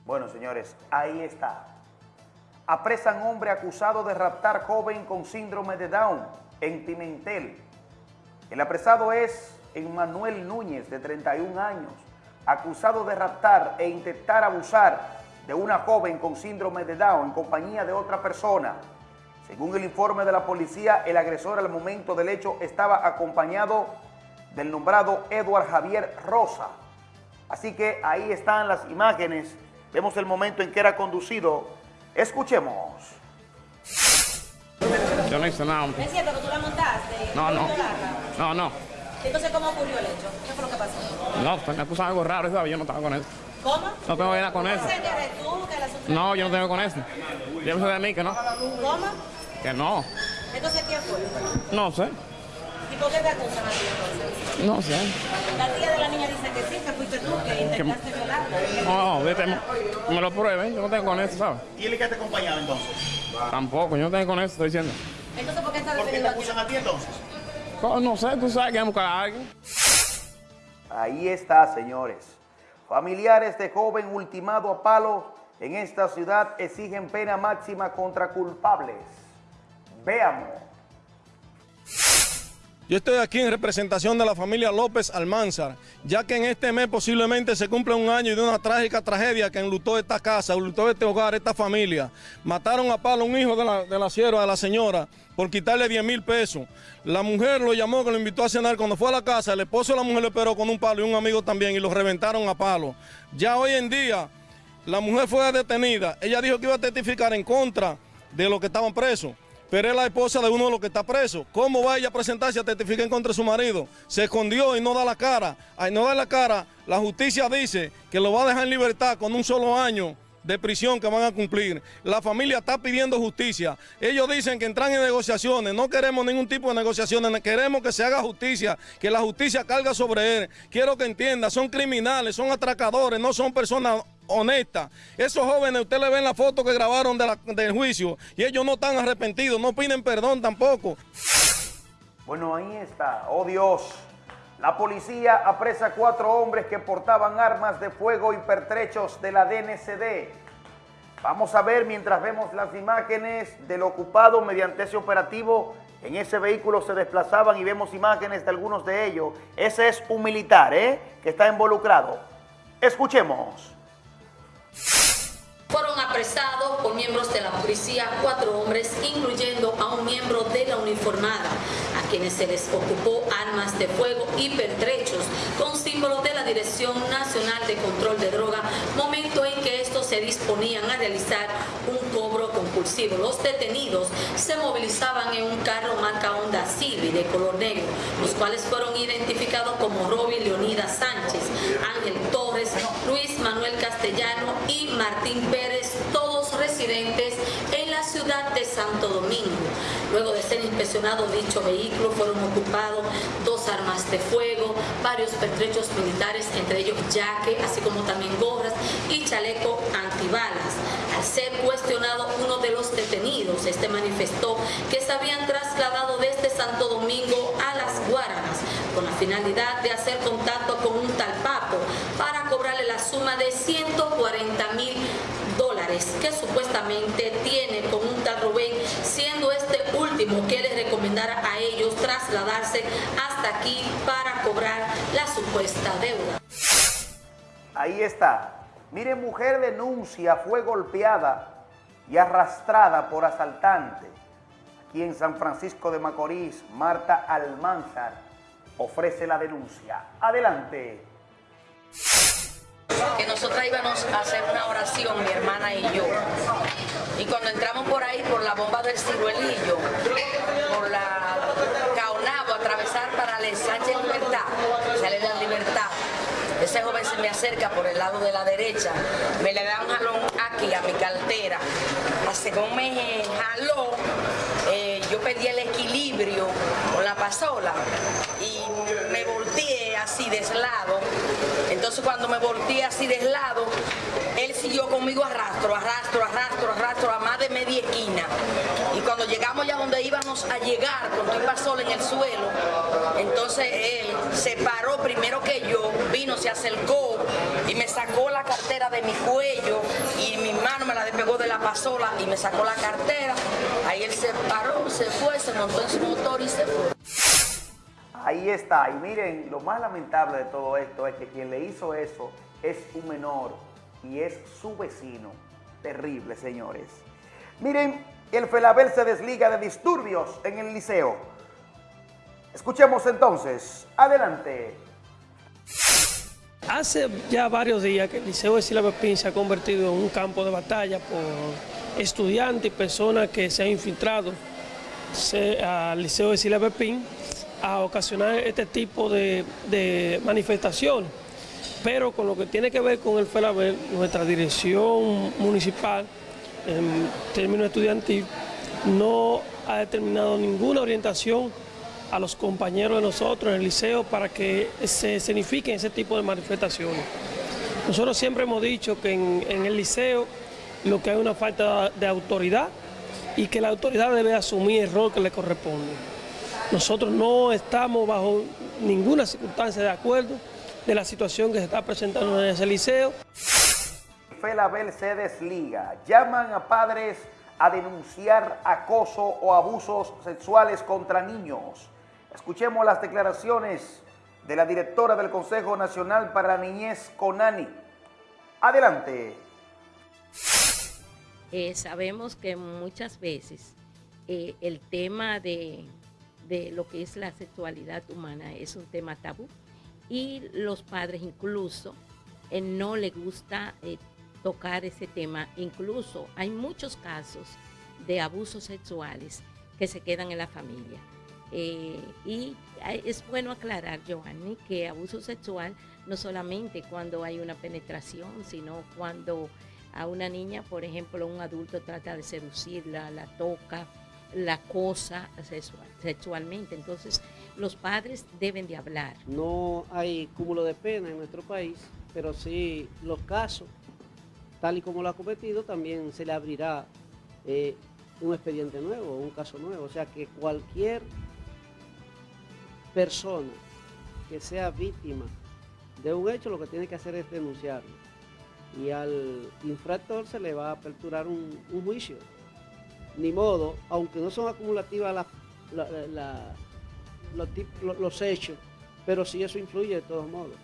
Bueno, señores, ahí está. Apresan hombre acusado de raptar joven con síndrome de Down en Pimentel. El apresado es Emmanuel Núñez, de 31 años, acusado de raptar e intentar abusar de una joven con síndrome de Down en compañía de otra persona. Según el informe de la policía, el agresor al momento del hecho estaba acompañado del nombrado Edward Javier Rosa. Así que ahí están las imágenes Vemos el momento en que era conducido. Escuchemos. Yo no hice nada. ¿Es cierto que tú la montaste? No, no. No, no. Entonces, ¿cómo ocurrió el hecho? ¿Qué fue lo que pasó? No, pues me acusan algo raro, ¿sabes? Yo no estaba con eso. ¿Cómo? No tengo nada con eso. No, yo no tengo con eso. Yo sé de mí que no. ¿Cómo? Que no. Entonces, ¿quién fue? No sé. ¿Y por qué te acusan a ti entonces? No sé. La tía de la niña dice que sí, que fuiste tú, que intentaste violarla. No, vete, me lo prueben, yo no tengo con eso, ¿sabes? ¿Y él que te acompañado entonces? Tampoco, yo no tengo con eso, estoy diciendo. Entonces, ¿por qué está ¿Por qué te acusan a ti entonces? No, no sé, tú sabes que hay que buscar a alguien. Ahí está, señores. Familiares de joven ultimado a palo en esta ciudad exigen pena máxima contra culpables. Veamos. Yo estoy aquí en representación de la familia López Almanzar, ya que en este mes posiblemente se cumple un año de una trágica tragedia que enlutó esta casa, enlutó este hogar, esta familia. Mataron a palo un hijo de la, sierva, de la señora, por quitarle 10 mil pesos. La mujer lo llamó, que lo invitó a cenar. Cuando fue a la casa, el esposo de la mujer le esperó con un palo y un amigo también y lo reventaron a palo. Ya hoy en día, la mujer fue detenida. Ella dijo que iba a testificar en contra de los que estaban presos pero es la esposa de uno de los que está preso. ¿Cómo va ella a presentarse a testificar contra su marido? Se escondió y no da la cara. Al no dar la cara, la justicia dice que lo va a dejar en libertad con un solo año de prisión que van a cumplir. La familia está pidiendo justicia. Ellos dicen que entran en negociaciones. No queremos ningún tipo de negociaciones. Queremos que se haga justicia, que la justicia carga sobre él. Quiero que entienda, son criminales, son atracadores, no son personas honesta. Esos jóvenes, usted le ven la foto que grabaron del juicio y ellos no están arrepentidos, no piden perdón tampoco. Bueno, ahí está. Oh Dios, La policía apresa cuatro hombres que portaban armas de fuego y pertrechos de la DNCD. Vamos a ver mientras vemos las imágenes del ocupado mediante ese operativo. En ese vehículo se desplazaban y vemos imágenes de algunos de ellos. Ese es un militar ¿eh? que está involucrado. Escuchemos. Apresados por miembros de la policía cuatro hombres, incluyendo a un miembro de la uniformada, quienes se les ocupó armas de fuego y pertrechos con símbolos de la Dirección Nacional de Control de Droga, momento en que estos se disponían a realizar un cobro compulsivo. Los detenidos se movilizaban en un carro marca Honda Civic de color negro, los cuales fueron identificados como Roby Leonidas Sánchez, Ángel Torres, Luis Manuel Castellano y Martín Pérez, todos residentes en ciudad de Santo Domingo. Luego de ser inspeccionado dicho vehículo, fueron ocupados dos armas de fuego, varios pertrechos militares, entre ellos yaque, así como también gorras y chaleco antibalas. Al ser cuestionado uno de los detenidos, este manifestó que se habían trasladado desde Santo Domingo a las Guaranas con la finalidad de hacer contacto con un tal Papo para cobrarle la suma de 140 mil dólares que supuestamente tiene con un tal siendo este último que les recomendara a ellos trasladarse hasta aquí para cobrar la supuesta deuda. Ahí está. Mire, mujer denuncia, fue golpeada y arrastrada por asaltante. Aquí en San Francisco de Macorís, Marta Almanzar ofrece la denuncia. Adelante. Que nosotras íbamos a hacer una oración, mi hermana y yo. Y cuando entramos por ahí, por la bomba del ciruelillo, por la Caonabo, atravesar para el Sánchez Libertad, sale la libertad. Ese joven se me acerca por el lado de la derecha, me le da un jalón aquí a mi cartera. Según me jaló, eh, yo perdí el equilibrio con la pasola y me volteé así de lado. Entonces cuando me volteé así de lado, él siguió conmigo arrastro, arrastro, arrastro, arrastro a más de media esquina. Y cuando llegamos ya donde íbamos a llegar, con tu pasola en el suelo, entonces él se paró primero que yo, vino, se acercó y me sacó la cartera de mi cuello y mi mano me la despegó de la pasola y me sacó la cartera. Ahí él se paró, se fue, se montó en su motor y se fue. Ahí está. Y miren, lo más lamentable de todo esto es que quien le hizo eso es un menor y es su vecino. Terrible, señores. Miren, el Felabel se desliga de disturbios en el liceo. Escuchemos entonces. Adelante. Hace ya varios días que el Liceo de Sila Pepín se ha convertido en un campo de batalla por estudiantes y personas que se han infiltrado al Liceo de Sila Pepín a ocasionar este tipo de, de manifestaciones. Pero con lo que tiene que ver con el FELABEL, nuestra dirección municipal en términos estudiantil no ha determinado ninguna orientación a los compañeros de nosotros en el liceo para que se escenifiquen ese tipo de manifestaciones. Nosotros siempre hemos dicho que en, en el liceo lo que hay una falta de autoridad y que la autoridad debe asumir el rol que le corresponde. Nosotros no estamos bajo ninguna circunstancia de acuerdo de la situación que se está presentando en ese liceo. Felabel se desliga. Llaman a padres a denunciar acoso o abusos sexuales contra niños. Escuchemos las declaraciones de la directora del Consejo Nacional para la Niñez, CONANI. Adelante. Eh, sabemos que muchas veces eh, el tema de, de lo que es la sexualidad humana es un tema tabú y los padres incluso eh, no les gusta eh, tocar ese tema. Incluso hay muchos casos de abusos sexuales que se quedan en la familia. Eh, y es bueno aclarar, Giovanni, que abuso sexual no solamente cuando hay una penetración, sino cuando a una niña, por ejemplo, un adulto trata de seducirla, la toca, la cosa sexual- sexualmente. Entonces, los padres deben de hablar. No hay cúmulo de pena en nuestro país, pero sí los casos, tal y como lo ha cometido, también se le abrirá eh, un expediente nuevo, un caso nuevo. O sea que cualquier persona que sea víctima de un hecho, lo que tiene que hacer es denunciarlo. Y al infractor se le va a aperturar un, un juicio. Ni modo, aunque no son acumulativas los hechos, pero sí eso influye de todos modos.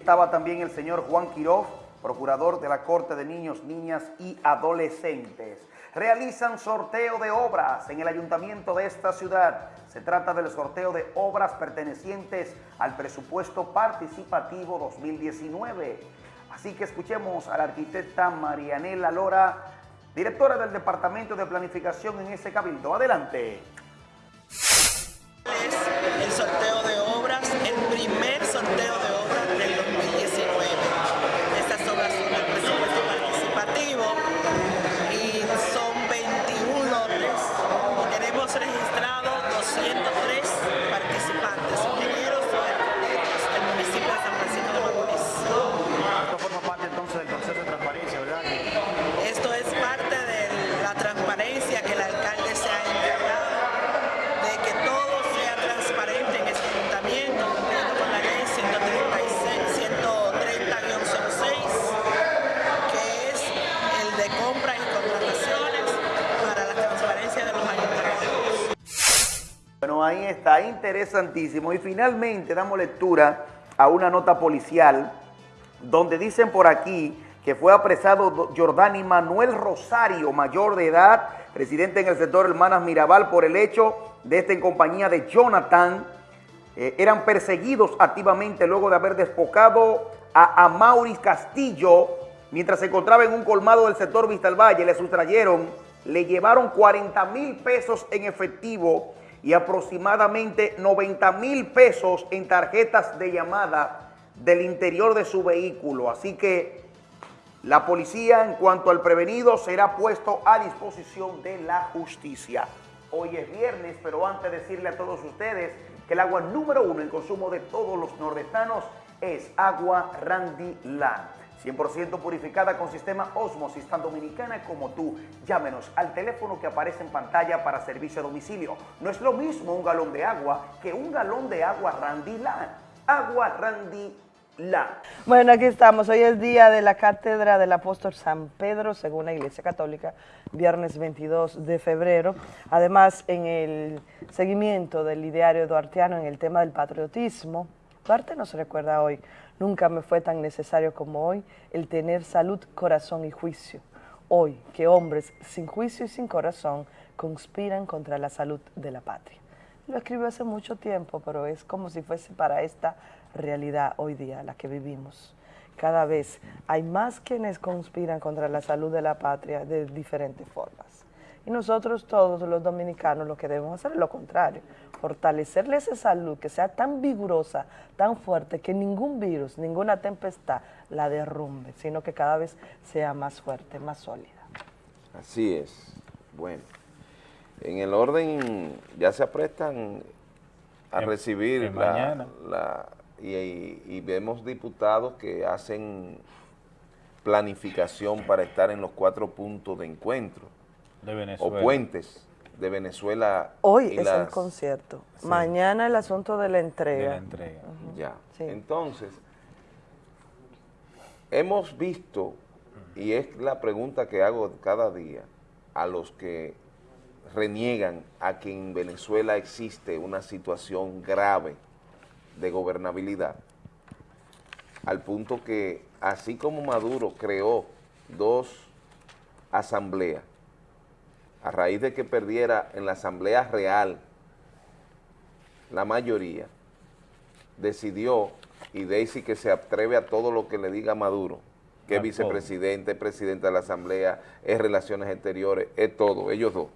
Estaba también el señor Juan Quiroz, procurador de la Corte de Niños, Niñas y Adolescentes. Realizan sorteo de obras en el ayuntamiento de esta ciudad. Se trata del sorteo de obras pertenecientes al presupuesto participativo 2019. Así que escuchemos a la arquitecta Marianela Lora, directora del Departamento de Planificación en ese cabildo. Adelante. Interesantísimo. Y finalmente damos lectura a una nota policial donde dicen por aquí que fue apresado Do- Jordani Manuel Rosario, mayor de edad, residente en el sector Hermanas Mirabal, por el hecho de estar en compañía de Jonathan. Eh, eran perseguidos activamente luego de haber despojado a Amauris Castillo mientras se encontraba en un colmado del sector Vista al Valle. Le sustrayeron, le llevaron 40 mil pesos en efectivo y aproximadamente 90 mil pesos en tarjetas de llamada del interior de su vehículo. Así que la policía, en cuanto al prevenido, será puesto a disposición de la justicia. Hoy es viernes, pero antes de decirle a todos ustedes que el agua número uno en consumo de todos los nordestanos es agua Randy Land. 100% purificada con sistema Osmosis, tan dominicana como tú. Llámenos al teléfono que aparece en pantalla para servicio a domicilio. No es lo mismo un galón de agua que un galón de agua Randy. Agua Randy. Bueno, aquí estamos. Hoy es día de la cátedra del apóstol San Pedro, según la Iglesia Católica, viernes 22 de febrero. Además, en el seguimiento del ideario duartiano en el tema del patriotismo, Duarte nos recuerda hoy, nunca me fue tan necesario como hoy el tener salud, corazón y juicio. Hoy que hombres sin juicio y sin corazón conspiran contra la salud de la patria. Lo escribió hace mucho tiempo, pero es como si fuese para esta realidad hoy día, la que vivimos. Cada vez hay más quienes conspiran contra la salud de la patria de diferentes formas. Y nosotros todos los dominicanos lo que debemos hacer es lo contrario, fortalecerle esa salud que sea tan vigorosa, tan fuerte, que ningún virus, ninguna tempestad la derrumbe, sino que cada vez sea más fuerte, más sólida. Así es. Bueno, en el orden ya se aprestan a En- recibir en la, mañana. la- y, y- y vemos diputados que hacen planificación para estar en los cuatro puntos de encuentro De o Venezuela. puentes de Venezuela. Hoy y es las- el concierto, Sí. mañana el asunto de la entrega. De la entrega. Ya. Sí. Entonces, hemos visto, y es la pregunta que hago cada día, a los que reniegan a que en Venezuela existe una situación grave de gobernabilidad, al punto que así como Maduro creó dos asambleas, a raíz de que perdiera en la asamblea real la mayoría, decidió, y Daisy que se atreve a todo lo que le diga Maduro, que es vicepresidente, es presidente de la asamblea, es relaciones exteriores, es todo, ellos dos.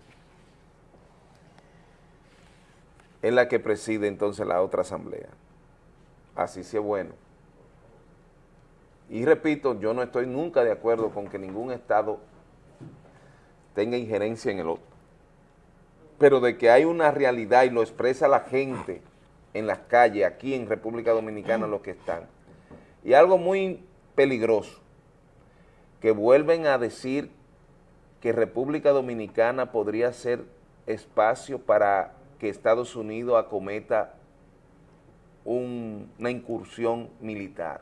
Es la que preside entonces la otra asamblea. Así sí es bueno. Y repito, yo no estoy nunca de acuerdo con que ningún Estado tenga injerencia en el otro. Pero de que hay una realidad y lo expresa la gente en las calles, aquí en República Dominicana, los que están. Y algo muy peligroso, que vuelven a decir que República Dominicana podría ser espacio para que Estados Unidos acometa un- una incursión militar.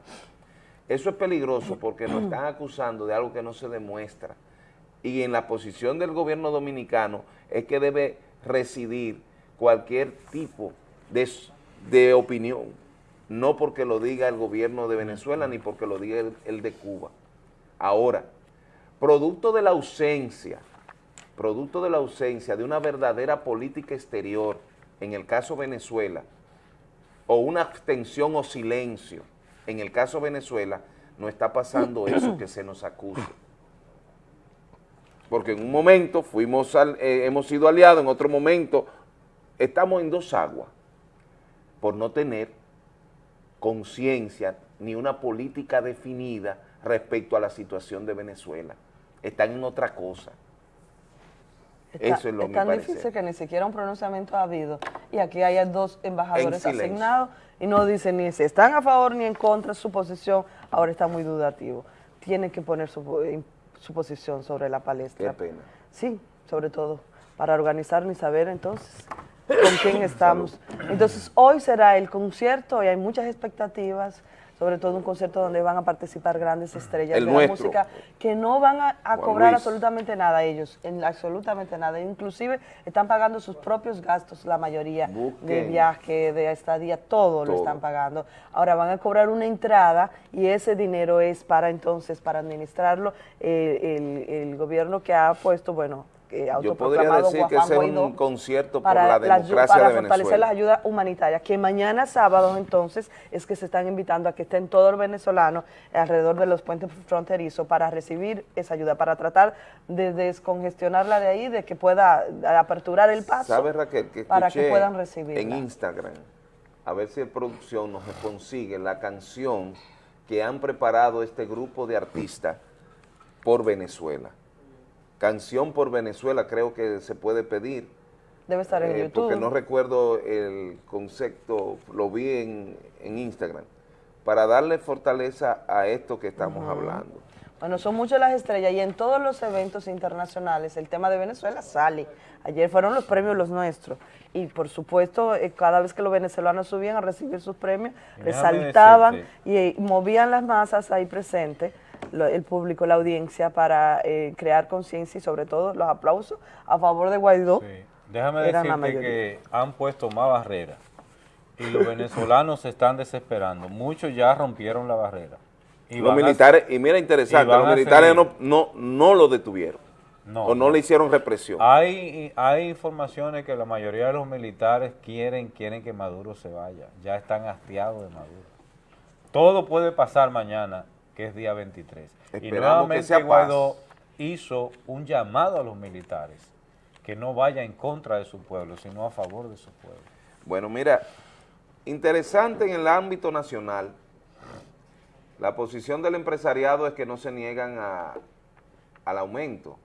Eso es peligroso porque nos están acusando de algo que no se demuestra. Y en la posición del gobierno dominicano es que debe residir cualquier tipo de, de opinión, no porque lo diga el gobierno de Venezuela ni porque lo diga el, el de Cuba. Ahora, producto de la ausencia, producto de la ausencia de una verdadera política exterior, en el caso Venezuela, o una abstención o silencio, en el caso Venezuela, no está pasando eso que se nos acusa. Porque en un momento fuimos al- eh, hemos sido aliados, en otro momento estamos en dos aguas, por no tener conciencia ni una política definida respecto a la situación de Venezuela. Están en otra cosa. Está- Eso es lo es tan parecer. difícil que ni siquiera un pronunciamiento ha habido. Y aquí hay dos embajadores asignados y no dicen ni si están a favor ni en contra. Su posición ahora está muy dudativo. Tienen que poner su, en- su posición sobre la palestra. Qué pena. Sí, sobre todo para organizar y saber entonces con quién estamos. Entonces hoy será el concierto y hay muchas expectativas, sobre todo un concierto donde van a participar grandes estrellas El de nuestro. la música que no van a, cobrar Luis. absolutamente nada ellos, en absolutamente nada. Inclusive están pagando sus propios gastos, la mayoría de Busquen. viaje, de estadía, todo, lo Todo. están pagando. Ahora van a cobrar una entrada y ese dinero es para entonces, para administrarlo, eh, el, el gobierno que ha puesto, bueno, eh, Yo podría decir que ese es un concierto para, la democracia para de fortalecer Venezuela. las ayudas humanitarias, que mañana sábado entonces es que se están invitando a que estén todos los venezolanos alrededor de los puentes fronterizos para recibir esa ayuda, para tratar de descongestionarla de ahí, de que pueda aperturar el paso ¿Sabes, Raquel? Que para que puedan recibirla. En Instagram, a ver si el producción nos consigue la canción que han preparado este grupo de artistas por Venezuela. Canción por Venezuela creo que se puede pedir. Debe estar en eh, YouTube. Porque no recuerdo el concepto, lo vi en, en Instagram, para darle fortaleza a esto que estamos hablando. Bueno, son muchas las estrellas y en todos los eventos internacionales el tema de Venezuela sale. Ayer fueron los premios los nuestros y por supuesto eh, cada vez que los venezolanos subían a recibir sus premios, déjame resaltaban decirte- y eh, movían las masas ahí presentes, lo- el público, la audiencia, para eh, crear conciencia y sobre todo los aplausos a favor de Guaidó. Déjame decirte que han puesto más barreras y los venezolanos se están desesperando. Muchos ya rompieron la barrera. Y los a- militares, y mira interesante, y los militares no, no, no lo detuvieron. No, o no, no. le hicieron represión. Hay, hay informaciones que la mayoría de los militares quieren, quieren que Maduro se vaya. Ya están hastiados de Maduro. Todo puede pasar mañana, que es día 23. y Esperamos que nuevamente sea paz. Guaidó hizo un llamado a los militares que no vaya en contra de su pueblo, sino a favor de su pueblo. Bueno, mira, interesante en el ámbito nacional, la posición del empresariado es que no se niegan a- al aumento,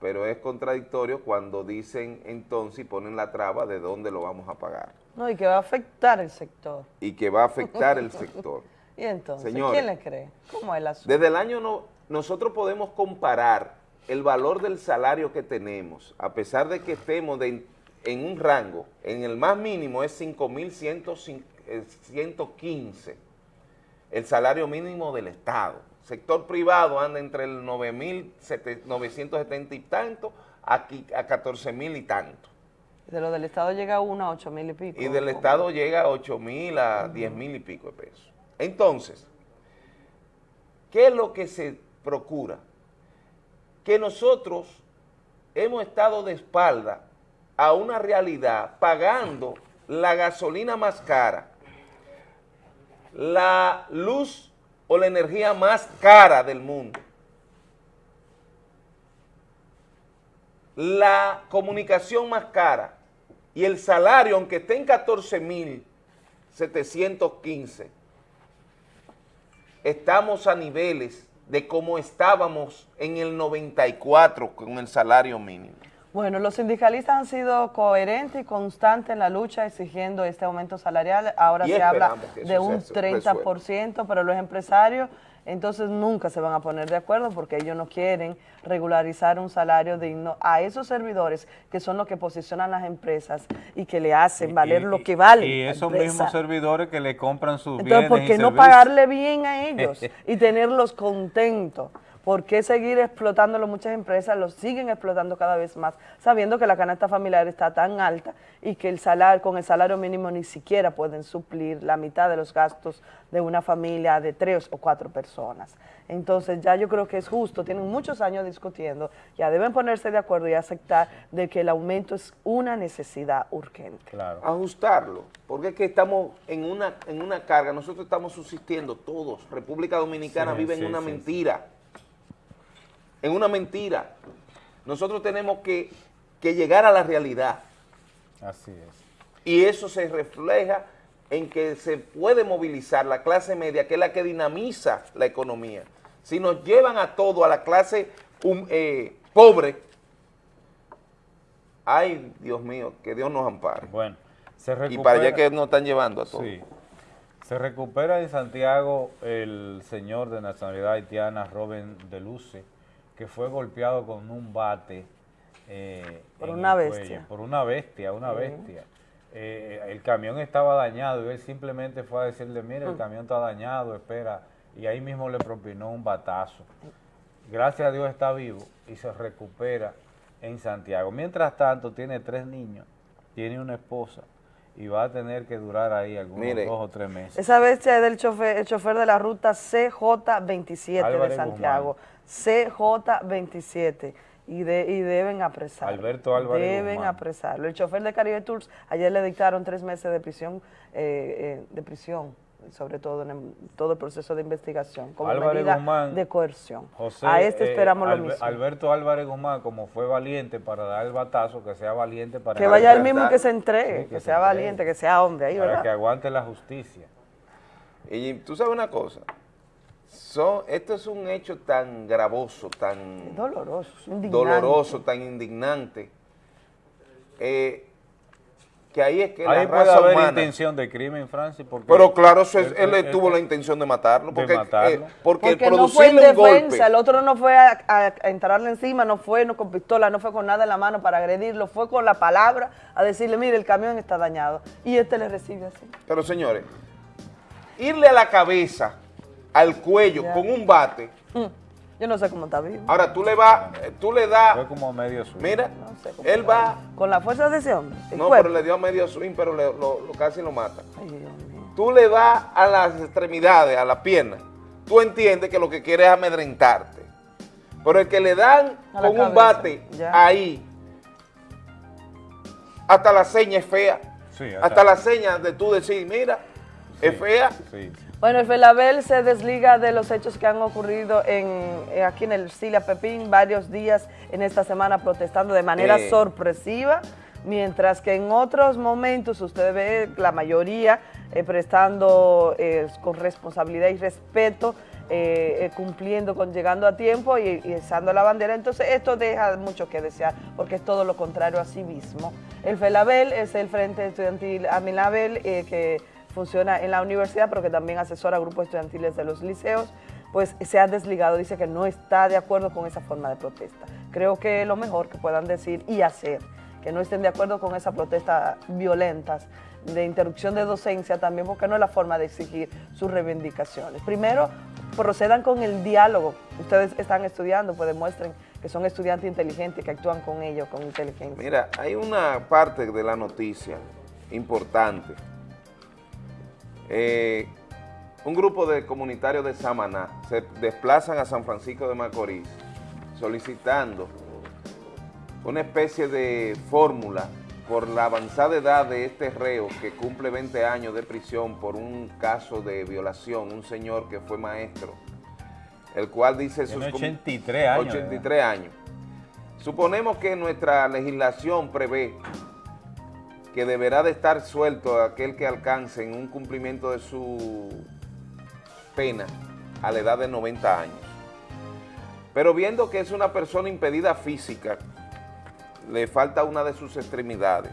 pero es contradictorio cuando dicen entonces y ponen la traba de dónde lo vamos a pagar No, y que va a afectar el sector. y que va a afectar el sector. Y entonces, Señores, ¿quién le cree? ¿Cómo es el asunto? Desde el año no, nosotros podemos comparar el valor del salario que tenemos, a pesar de que estemos de- en un rango, en el más mínimo es 5.115, el salario mínimo del Estado. Sector privado anda entre el 9.970 y tanto a 14.000 y tanto. De lo del Estado llega uno a ocho mil y pico. Y del Estado llega a 8 mil a 10 mil y pico de pesos. Entonces, ¿qué es lo que se procura? Que nosotros hemos estado de espalda a una realidad pagando la gasolina más cara, la luz o la energía más cara del mundo, la comunicación más cara y el salario, aunque esté en 14.715, estamos a niveles de como estábamos en el 94 con el salario mínimo. Bueno, los sindicalistas han sido coherentes y constantes en la lucha exigiendo este aumento salarial. Ahora Y se habla de un se 30%, pero los empresarios Entonces nunca se van a poner de acuerdo porque ellos no quieren regularizar un salario digno a esos servidores que son los que posicionan las empresas y que le hacen valer lo que vale. Y esos mismos servidores que le compran sus Entonces, bienes ¿por y qué no servicios. pagarle bien a ellos y tenerlos contentos? ¿Por qué seguir explotándolo? Muchas empresas los siguen explotando cada vez más, sabiendo que la canasta familiar está tan alta y que el salario, con el salario mínimo ni siquiera pueden suplir la mitad de los gastos de una familia de tres o cuatro personas. Entonces ya yo creo que es justo, tienen muchos años discutiendo, ya deben ponerse de acuerdo y aceptar de que el aumento es una necesidad urgente. ajustarlo, porque es que estamos en una, en una carga, nosotros estamos subsistiendo todos, República Dominicana Sí, vive sí, en una sí, mentira, en una mentira. Nosotros tenemos que, que llegar a la realidad Así es. y eso se refleja en que se puede movilizar la clase media, que es la que dinamiza la economía. Si nos llevan a todo, a la clase um, eh, pobre, ay, Dios mío, que Dios nos ampare. Bueno, se Y para allá que nos están llevando a todos. Sí. Se recupera en Santiago el señor de nacionalidad haitiana, Robin Deluce, que fue golpeado con un bate. eh, Por una bestia. cuello, por una bestia, una Sí. bestia. Eh, el camión estaba dañado y él simplemente fue a decirle, mire, el Mm. camión está dañado, espera. Y ahí mismo le propinó un batazo. Gracias a Dios está vivo y se recupera en Santiago. Mientras tanto, tiene tres niños, tiene una esposa y va a tener que durar ahí algunos Mire. dos o tres meses. Esa bestia es del chofer, el chofer de la ruta CJ27 de Santiago. CJ27. Y, de, y deben apresarlo. Alberto Álvarez Deben Guzmán. apresarlo. El chofer de Caribe Tours, ayer le dictaron tres meses de prisión, eh, eh, de prisión, sobre todo en el- todo el proceso de investigación, como Álvarez medida Guzmán, de coerción. José, a este eh, esperamos lo Albe- mismo. Alberto Álvarez Guzmán, como fue valiente para dar el batazo, que sea valiente para... que vaya el mismo que se entregue, Sí, que, se sea entregue. valiente, que sea hombre ahí, Para ¿verdad? que aguante la justicia. Y tú sabes una cosa, son, esto es un hecho tan gravoso, tan Doloroso, indignante. doloroso, tan indignante, eh, que ahí es que Ahí la puede raza haber humana... intención de crimen, Francis, porque... Pero claro, eso es- él, él- tuvo él- la intención de matarlo, de porque, eh, matarlo. porque, el Porque no fue en golpe... el otro no fue a, a- a entrarle encima, no fue no con pistola, no fue con nada en la mano para agredirlo, fue con la palabra a decirle, mire, el camión está dañado. Y este le recibe así. Pero señores, irle a la cabeza, al cuello, Ya. con un bate, Mm, Yo no sé cómo está vivo. ahora tú le vas, eh, tú le das, Fue como medio swing. mira, sé cómo él va, Con la fuerza de ese hombre. no, cuerpo. pero le dio medio swing, pero le- lo, lo- casi lo mata. Ay, Dios mío. Tú le das a las extremidades, a las piernas, tú entiendes que lo que quiere es amedrentarte. Pero el que le dan con un bate ya. ahí, hasta la seña es fea. Sí, hasta la seña de tú decir, mira, es fea. Sí. Bueno, el Felabel se desliga de los hechos que han ocurrido en, eh, aquí en el Sila Pepín varios días en esta semana protestando de manera Eh. sorpresiva, mientras que en otros momentos usted ve la mayoría eh, prestando eh, con responsabilidad y respeto, eh, eh, cumpliendo con llegando a tiempo y, y la bandera. Entonces esto deja mucho que desear porque es todo lo contrario a sí mismo. El FELABEL es el Frente Estudiantil Amilabel eh, que funciona en la universidad, pero que también asesora grupos estudiantiles de los liceos, pues se ha desligado, dice que no está de acuerdo con esa forma de protesta. Creo que lo mejor que puedan decir y hacer, que no estén de acuerdo con esas protestas violentas de interrupción de docencia también, porque no es la forma de exigir sus reivindicaciones. Primero, procedan con el diálogo. Ustedes están estudiando, pues demuestren que son estudiantes inteligentes, que actúan con ellos, con inteligencia. Mira, hay una parte de la noticia importante. Eh, un grupo de comunitarios de Samaná se desplazan a San Francisco de Macorís solicitando una especie de fórmula por la avanzada edad de este reo que cumple 20 años de prisión por un caso de violación, un señor que fue maestro, el cual dice sus... com- 83 años, 83 años. Suponemos que nuestra legislación prevé que deberá de estar suelto aquel que alcance en un cumplimiento de su pena a la edad de 90 años. Pero viendo que es una persona impedida física, le falta una de sus extremidades.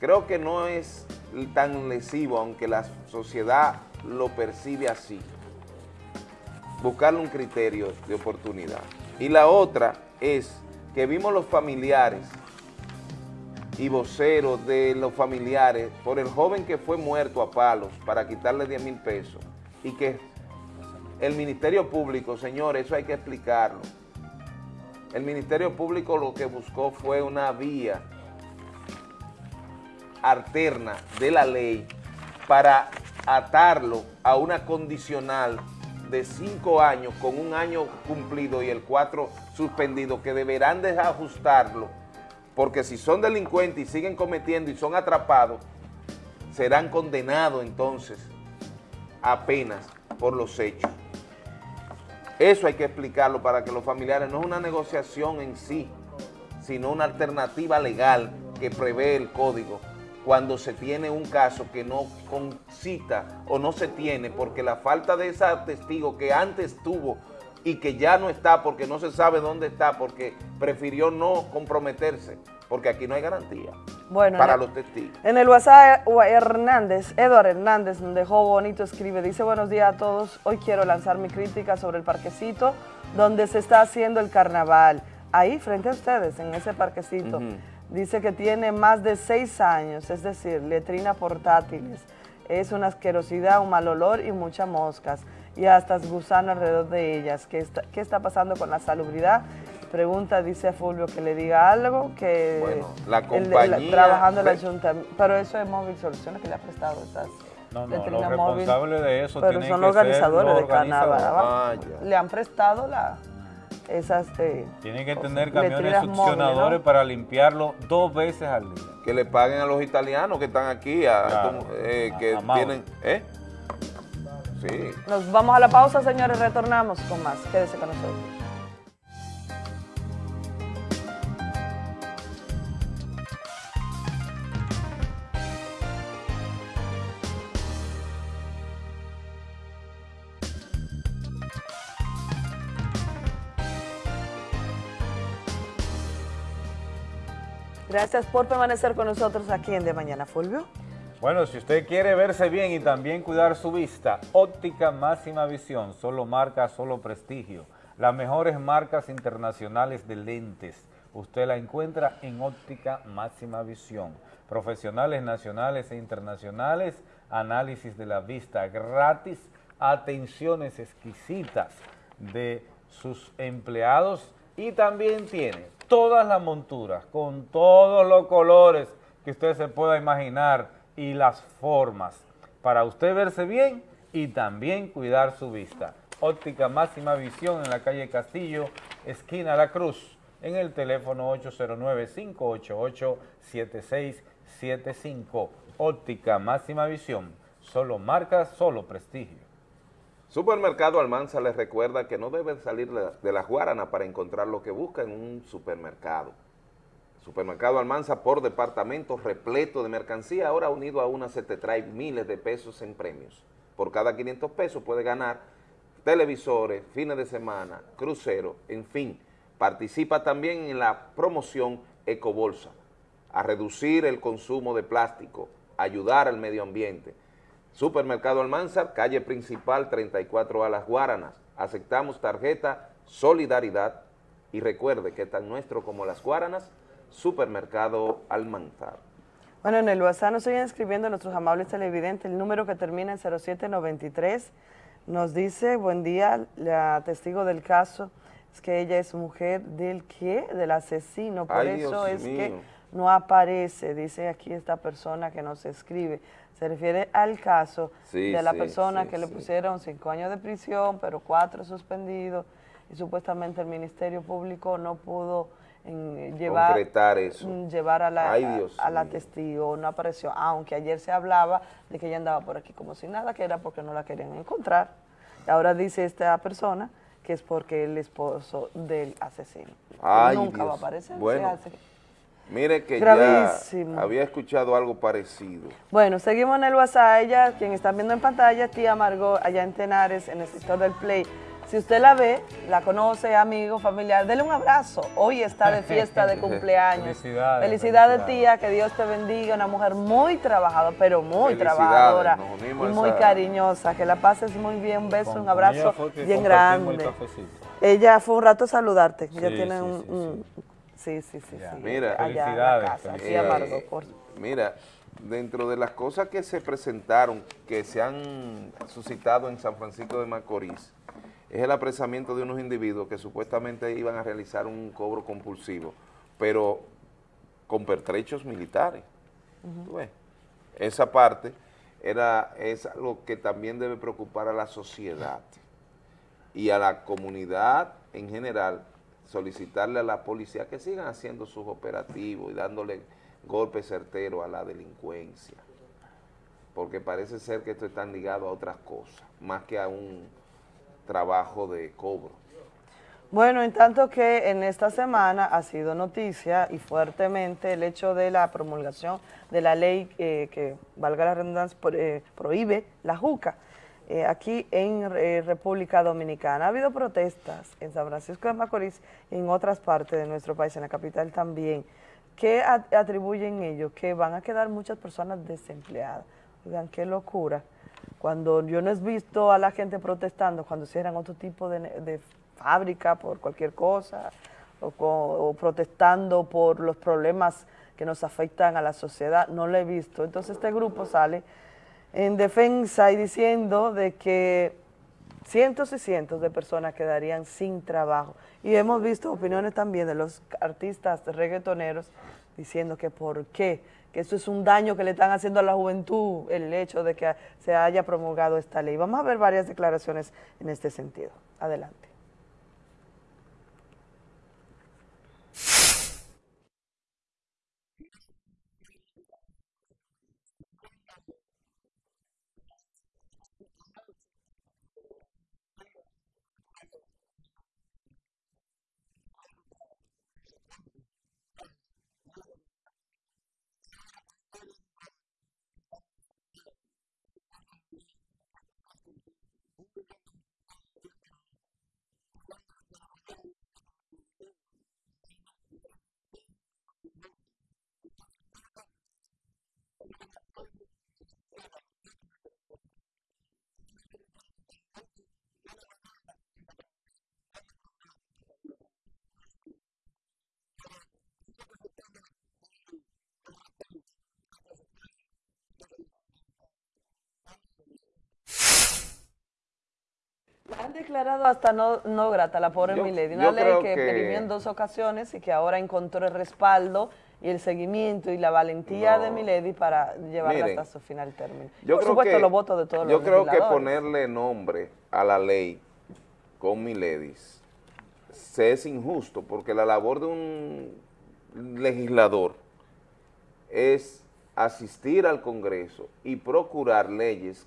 Creo que no es tan lesivo, aunque la sociedad lo percibe así. buscarle un criterio de oportunidad. Y la otra es que vimos los familiares y voceros de los familiares por el joven que fue muerto a palos para quitarle 10 mil pesos y que el Ministerio Público, señores, eso hay que explicarlo. El Ministerio Público lo que buscó fue una vía alterna de la ley para atarlo a una condicional de cinco años con un año cumplido y el cuatro suspendido que deberán de ajustarlo porque si son delincuentes y siguen cometiendo y son atrapados serán condenados entonces apenas por los hechos. Eso hay que explicarlo para que los familiares, no es una negociación en sí, sino una alternativa legal que prevé el código cuando se tiene un caso que no concita o no se tiene porque la falta de ese testigo que antes tuvo y que ya no está porque no se sabe dónde está porque prefirió no comprometerse porque aquí no hay garantía Bueno, para el- los testigos. En el WhatsApp, Hernández, Eduardo Hernández, dejó bonito, escribe, dice, buenos días a todos, hoy quiero lanzar mi crítica sobre el parquecito donde se está haciendo el carnaval, ahí frente a ustedes, en ese parquecito. Dice que tiene más de seis años, es decir, letrina portátiles, es una asquerosidad, un mal olor y muchas moscas, y hasta gusano alrededor de ellas. ¿Qué está, qué está pasando con la salubridad? Pregunta, dice Fulvio, que le diga algo, que Bueno, la el- el- compañía- trabajando en el ayuntamiento, pero eso es Móvil Soluciones que le ha prestado estas No, no, los responsables de eso Pero tienen son que los ser organizadores los de organizadores. ¿va? Le han prestado la, esas... eh, Tienen que cosas, tener camiones succionadores ¿no? para limpiarlo dos veces al día. Que le paguen a los italianos que están aquí, a, Claro. eh, que A- a Mauro. tienen... ¿eh? Nos vamos a la pausa, señores, retornamos con más. Quédese con nosotros. Gracias por permanecer con nosotros aquí en De Mañana, Fulvio. Bueno, si usted quiere verse bien y también cuidar su vista, óptica máxima visión, solo marca, solo prestigio. Las mejores marcas internacionales de lentes. Usted la encuentra en óptica máxima visión. Profesionales nacionales e internacionales, análisis de la vista gratis, atenciones exquisitas de sus empleados y también tiene todas las monturas con todos los colores que usted se pueda imaginar y las formas para usted verse bien y también cuidar su vista. Óptica Máxima Visión en la calle Castillo, esquina La Cruz, en el teléfono 809-588-7675. Óptica Máxima Visión, solo marca, solo prestigio. Supermercado Almanza les recuerda que no deben salir de la- Guarana para encontrar lo que busca en un supermercado. Supermercado Almanza por departamento repleto de mercancía, ahora unido a una se te trae miles de pesos en premios. Por cada 500 pesos puede ganar televisores, fines de semana, crucero, en fin. Participa también en la promoción Ecobolsa, a reducir el consumo de plástico, ayudar al medio ambiente. Supermercado Almanzar, calle principal 34 a Las Guaranas. Aceptamos tarjeta Solidaridad y recuerde que tan nuestro como Las Guaranas, Supermercado Almanzar. Bueno, en el WhatsApp nos siguen escribiendo nuestros amables televidentes. El número que termina en 0793 nos dice, buen día, la testigo del caso es que ella es mujer del qué, del asesino. Por Ay, eso Dios es que no aparece, dice aquí esta persona que nos escribe. Se refiere al caso Sí, de la sí, persona sí, que le pusieron cinco años de prisión, pero cuatro suspendidos, y supuestamente el Ministerio Público no pudo en, llevar, Concretar eso. mm, llevar a la, Ay, Dios a la testigo, no apareció, aunque ayer se hablaba de que ella andaba por aquí como si nada, que era porque no la querían encontrar. Ahora dice esta persona que es porque el esposo del asesino. Ay, Nunca va a aparecer. se Bueno. hace. Mire que Gravísimo. ya había escuchado algo parecido. Bueno, seguimos en el WhatsApp. Ella, quien están viendo en pantalla, tía Margot, allá en Tenares, en el sector del Play, Si usted la ve, la conoce, amigo, familiar, dele un abrazo. Hoy está de fiesta de cumpleaños. Felicidades, Felicidades, felicidades. tía, que Dios te bendiga. Una mujer muy trabajadora, pero muy Felicidades, trabajadora nos y unimos a muy esa- cariñosa. Que la pases muy bien. Un beso, Con- un abrazo ella bien el grande. cafecito. Ella fue un rato a saludarte. Ella Sí, tiene sí, un, sí, un- Sí, sí, sí. sí. Mira, allá en la casa, aquí a Margot, por- mira, dentro de las cosas que se presentaron, que se han suscitado en San Francisco de Macorís, es el apresamiento de unos individuos que supuestamente iban a realizar un cobro compulsivo, pero con pertrechos militares. ¿Tú ves? Esa parte era, es algo que también debe preocupar a la sociedad y a la comunidad en general, solicitarle a la policía que sigan haciendo sus operativos y dándole golpes certeros a la delincuencia, porque parece ser que esto está ligado a otras cosas, más que a un trabajo de cobro. Bueno, en tanto que en esta semana ha sido noticia y fuertemente el hecho de la promulgación de la ley eh, que, valga la redundancia, eh, prohíbe la juca eh, aquí en República Dominicana. Ha habido protestas en San Francisco de Macorís y en otras partes de nuestro país, en la capital también. ¿Qué atribuyen ellos? Que van a quedar muchas personas desempleadas. Oigan, qué locura. Cuando yo no he visto a la gente protestando, cuando cierran otro tipo de, fábrica por cualquier cosa, o, co- o protestando por los problemas que nos afectan a la sociedad, no lo he visto. Entonces este grupo sale en defensa y diciendo de que cientos y cientos de personas quedarían sin trabajo. Y hemos visto opiniones también de los artistas reggaetoneros diciendo que por qué, que eso es un daño que le están haciendo a la juventud el hecho de que se haya promulgado esta ley. Vamos a ver varias declaraciones en este sentido. Adelante. La han declarado hasta no, no grata la pobre Yo- Milady, yo una ley que, que- perimió en dos ocasiones y que ahora encontró el respaldo y el seguimiento y la valentía No. de Milady para llevarla Miren, hasta su final término. Yo Por creo supuesto, que, los votos de todos yo los creo que ponerle nombre a la ley con Miledis se es injusto porque la labor de un legislador es asistir al Congreso y procurar leyes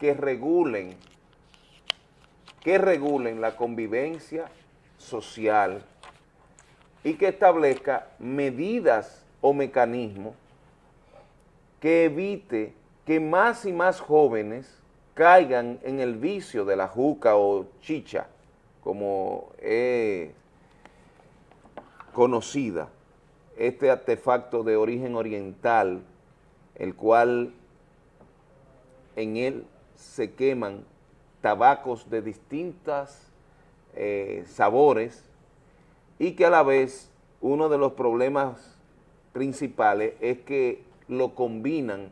que regulen que regulen la convivencia social y que establezca medidas o mecanismos que evite que más y más jóvenes caigan en el vicio de la juca o chicha, como es conocida, este artefacto de origen oriental, el cual en él se queman tabacos de distintas eh, sabores y que a la vez uno de los problemas principales es que lo combinan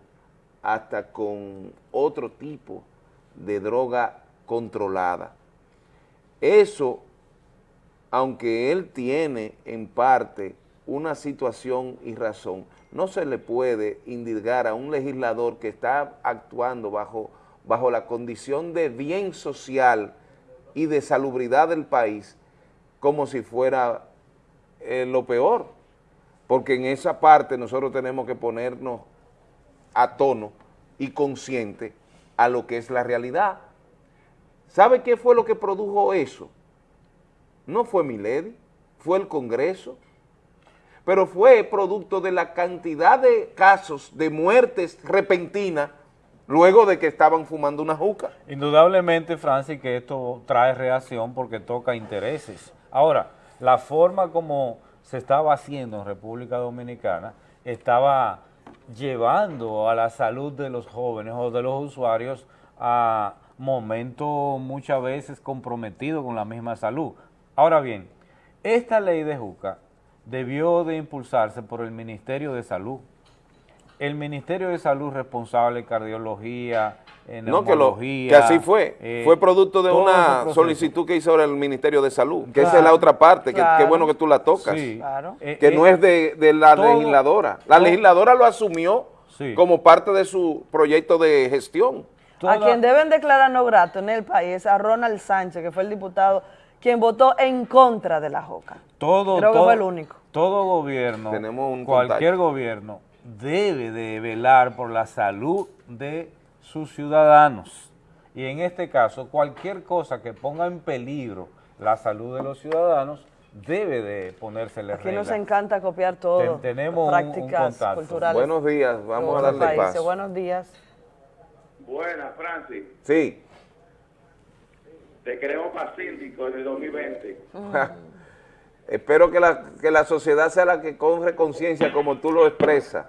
hasta con otro tipo de droga controlada. Eso, aunque él tiene en parte una situación y razón, no se le puede indicar a un legislador que está actuando bajo, bajo la condición de bien social y de salubridad del país como si fuera eh, lo peor, porque en esa parte nosotros tenemos que ponernos a tono y consciente a lo que es la realidad. ¿Sabe qué fue lo que produjo eso? No fue Milady, fue el Congreso, pero fue producto de la cantidad de casos de muertes repentinas luego de que estaban fumando una juca. Indudablemente, Francis, que esto trae reacción porque toca intereses. Ahora, la forma como se estaba haciendo en República Dominicana estaba llevando a la salud de los jóvenes o de los usuarios a momentos muchas veces comprometidos con la misma salud. Ahora bien, esta ley de JUCA debió de impulsarse por el Ministerio de Salud. El Ministerio de Salud responsable de cardiología, No, que, lo, que así fue. eh, fue producto de una solicitud que hizo ahora el Ministerio de Salud, que esa es la otra parte, que qué bueno que tú la tocas. Sí. Claro. Que Eh, no eh, es de, de la todo- legisladora. La todo- legisladora lo asumió Sí. como parte de su proyecto de gestión. A quien deben declarar no grato en el país es a Ronald Sánchez, que fue el diputado quien votó en contra de la JOCA. todo, Creo que todo- fue el único. Todo gobierno, Tenemos un cualquier contacto. gobierno debe de velar por la salud de sus ciudadanos. Y en este caso, cualquier cosa que ponga en peligro la salud de los ciudadanos debe de ponérsele Aquí nos encanta copiar todo. Ten- tenemos un- un prácticas contacto. culturales. Buenos días, vamos a darle paso. Buenos días. Buenas, Francis. Sí. Te queremos para síndico en el 2020. Espero que la, que la sociedad sea la que corre conciencia como tú lo expresas.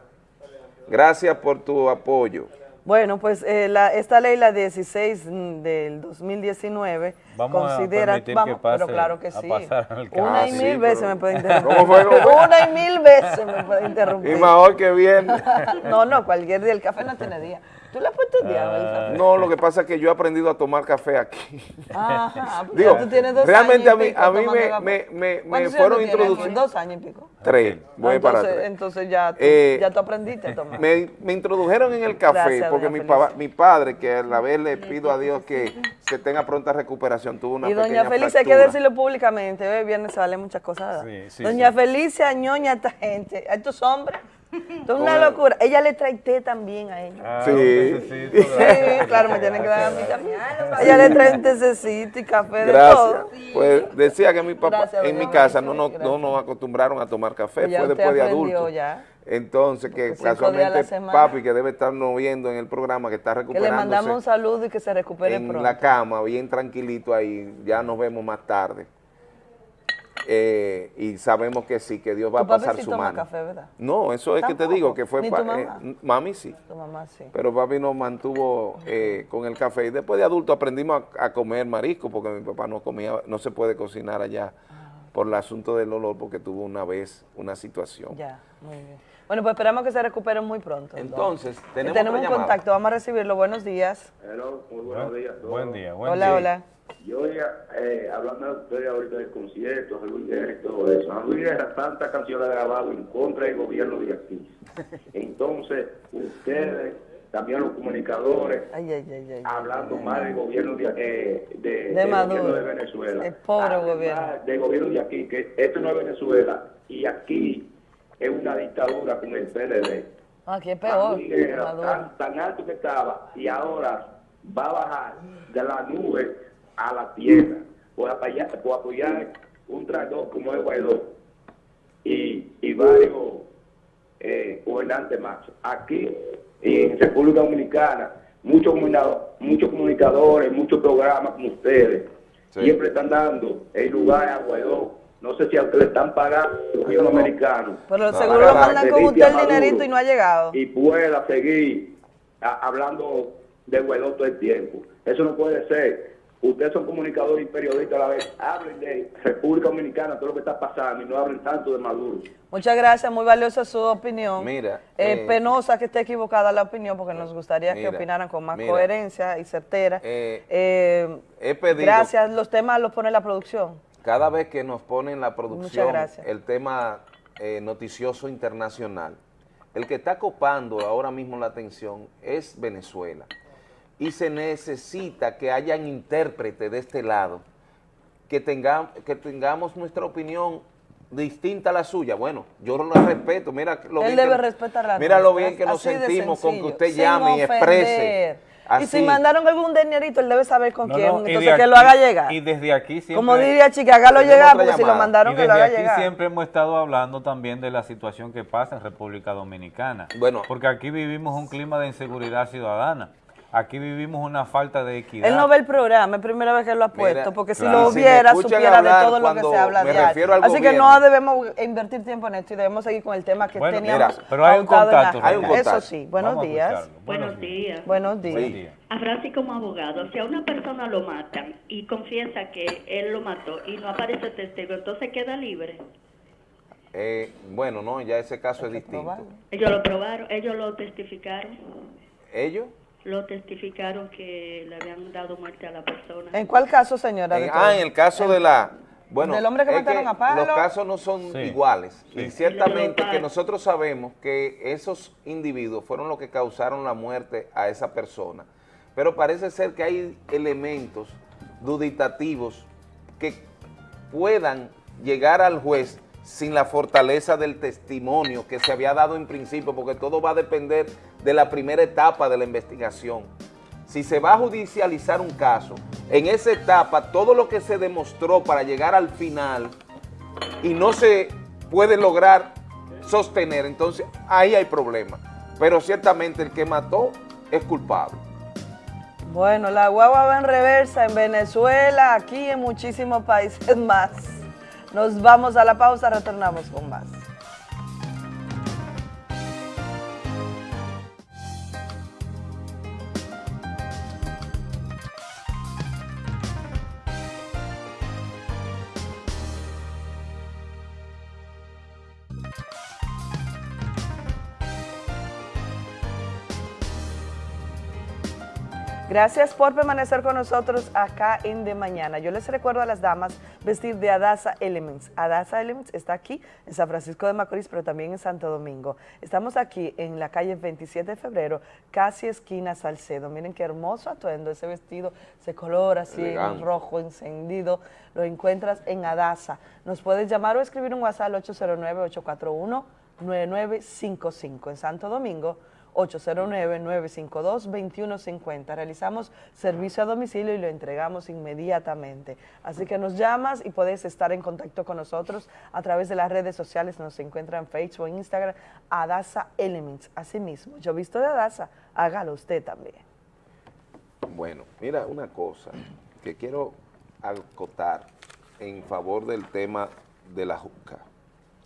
Gracias por tu apoyo. Bueno, pues eh, la- esta ley, la 16 del 2019, Vamos a considera, permitir vamos, que pase pero claro que a sí. pasar al Una y sí, mil pero- veces me puede interrumpir. ¿Cómo fue? ¿Cómo fue? Una y mil veces me puede interrumpir. Y mejor que bien. No, no, cualquier día. El café no tiene día. ¿Tú le has puesto día al café? No, lo que pasa es que yo he aprendido a tomar café aquí. Ajá, porque Digo, tú tienes dos realmente años a mí, y pico a mí me, café. me, me, me ¿Cuántos años fueron introducidos. Dos años y pico. Tres, voy para entonces, tres. entonces ya, tú, Eh, ya tú aprendiste a tomar. Me, me introdujeron en el café Gracias, porque mi, pa- mi padre, que a la vez le pido a Dios que, que tenga pronta recuperación, tuvo una y doña Felicia, hay que decirlo públicamente, hoy viernes se valen muchas cosas. Sí, sí, doña sí. Felicia ñoña a esta gente, a estos hombres. Es una locura. Ella le trae té también a ellos. Sí. Sí, claro, me tienen que dar a mí también. Ella le trae un tececito y café de Gracias. todo. Pues decía que mi papá, Gracias, en mi casa no, nos- no nos acostumbraron a tomar café, ya fue después de adultos. ya. Entonces, que Porque casualmente papi, que debe estarnos viendo en el programa, que está Que le recuperándose mandamos un saludo y que se recupere en pronto. la cama, bien tranquilito ahí, ya nos vemos más tarde. Eh, y sabemos que sí, que Dios va a pasar sí su toma mano. café, ¿verdad? No, eso es que te digo, que fue... Ni pa- tu mamá. eh, mami sí. Tu mamá sí. Pero papi nos mantuvo eh, con el café y después de adulto aprendimos a, a comer marisco porque mi papá no comía, no se puede cocinar allá por el asunto del olor porque tuvo una vez una situación. Ya, muy bien. Bueno, pues esperamos que se recupere muy pronto. Entonces, tenemos, tenemos un llamada. contacto, vamos a recibirlo. Buenos días. Hello, muy buenos días. Buen día, buen Hola, día. hola. Yo ya, eh, hablando de ustedes ahorita del concierto, de Luis Guerra y todo eso. A Luis Guerra tantas canciones ha grabado en contra del gobierno de aquí. Entonces, ustedes, también los comunicadores, Ay, ay, ay, ay. hablando mal del gobierno de, eh, de, De del gobierno de Venezuela. El pobre gobierno. Del gobierno de aquí, que esto no es Venezuela y aquí es una dictadura con el PLD. Ah, Aquí es A peor. Guerra, tan alto que estaba y ahora va a bajar de la nube a la tierra por apoyar, por apoyar un traidor como el Guaidó y, y varios eh, gobernantes más. Aquí en República Dominicana, muchos comunicadores, muchos comunicadores, muchos programas como ustedes, siempre están dando el lugar a Guaidó. No sé si a ustedes le están pagando el gobierno americano. Pero seguro lo mandan que con usted el dinerito y no ha llegado. y pueda seguir a- hablando de Guaidó todo el tiempo. Eso no puede ser. Ustedes son comunicadores y periodistas a la vez. Hablen de República Dominicana, todo lo que está pasando y no hablen tanto de Maduro. Muchas gracias, muy valiosa su opinión. Mira, Eh, eh, penosa que esté equivocada la opinión porque nos gustaría Mira, que opinaran con más mira. coherencia y certera. Eh, Eh, he pedido- gracias, los temas los pone la producción. Cada vez que nos ponen la producción el tema eh, noticioso internacional, el que está copando ahora mismo la atención es Venezuela. Y se necesita que hayan intérpretes de este lado, que, tenga- que tengamos nuestra opinión distinta a la suya. Bueno, yo no la respeto. Mira lo Él bien debe que, respetar la Mira lo bien que nos así sentimos con que usted llame y exprese. ofender. Y Así. si mandaron algún dinerito, él debe saber con No, quién, no, entonces que lo haga llegar. Y desde aquí siempre... Como diría Chica, hágalo llegar, porque si lo mandaron, Y que lo desde haga aquí llegar. siempre hemos estado hablando también de la situación que pasa en República Dominicana. Bueno. Porque aquí vivimos un clima de inseguridad ciudadana. Aquí vivimos una falta de equidad. Él no ve el programa, es primera vez que lo ha puesto, Mira, porque si claro. lo Si escuchan supiera de todo lo que se habla al Así que no debemos invertir tiempo en esto y debemos seguir con el tema que Bueno, teníamos mira, pero hay un contacto, hay un. Eso sí, buenos días. Buenos días. Buenos días. Buen día. A Frasi como abogado, si a una persona lo matan y confiesa que él lo mató y no aparece testigo, entonces queda libre. Eh, bueno, no, ya ese caso es distinto. Ellos lo probaron, ellos lo testificaron, ¿Ellos? Lo testificaron que le habían dado muerte a la persona. ¿En cuál caso, señora? En- ah, en el caso de la... Bueno, Del hombre que mataron a Pablo. Los casos no son Sí. iguales. Sí. Y ciertamente que nosotros sabemos que esos individuos fueron los que causaron la muerte a esa persona. Pero parece ser que hay elementos duditativos que puedan llegar al juez sin la fortaleza del testimonio que se había dado en principio, porque todo va a depender de la primera etapa de la investigación. Si se va a judicializar un caso, en esa etapa todo lo que se demostró para llegar al final y no se puede lograr sostener, entonces ahí hay problema. Pero ciertamente el que mató es culpable. Bueno, la guagua va en reversa en Venezuela, aquí en muchísimos países más. Nos vamos a la pausa, retornamos con más. Gracias por permanecer con nosotros acá en De Mañana. Yo les recuerdo a las damas vestir de Adasa Elements. Adasa Elements está aquí en San Francisco de Macorís, pero también en Santo Domingo. Estamos aquí en la calle 27 de febrero, casi esquina Salcedo. Miren qué hermoso atuendo, ese vestido, ese color así en rojo encendido, lo encuentras en Adasa. Nos puedes llamar o escribir un WhatsApp al 809-841-9955 en Santo Domingo. 809-952-2150. Realizamos servicio a domicilio y lo entregamos inmediatamente. Así que nos llamas y puedes estar en contacto con nosotros a través de las redes sociales. Nos encuentra en Facebook, Instagram, Adasa Elements. Asimismo, yo visto de Adasa, hágalo usted también. Bueno, mira una cosa que quiero acotar en favor del tema de la juca.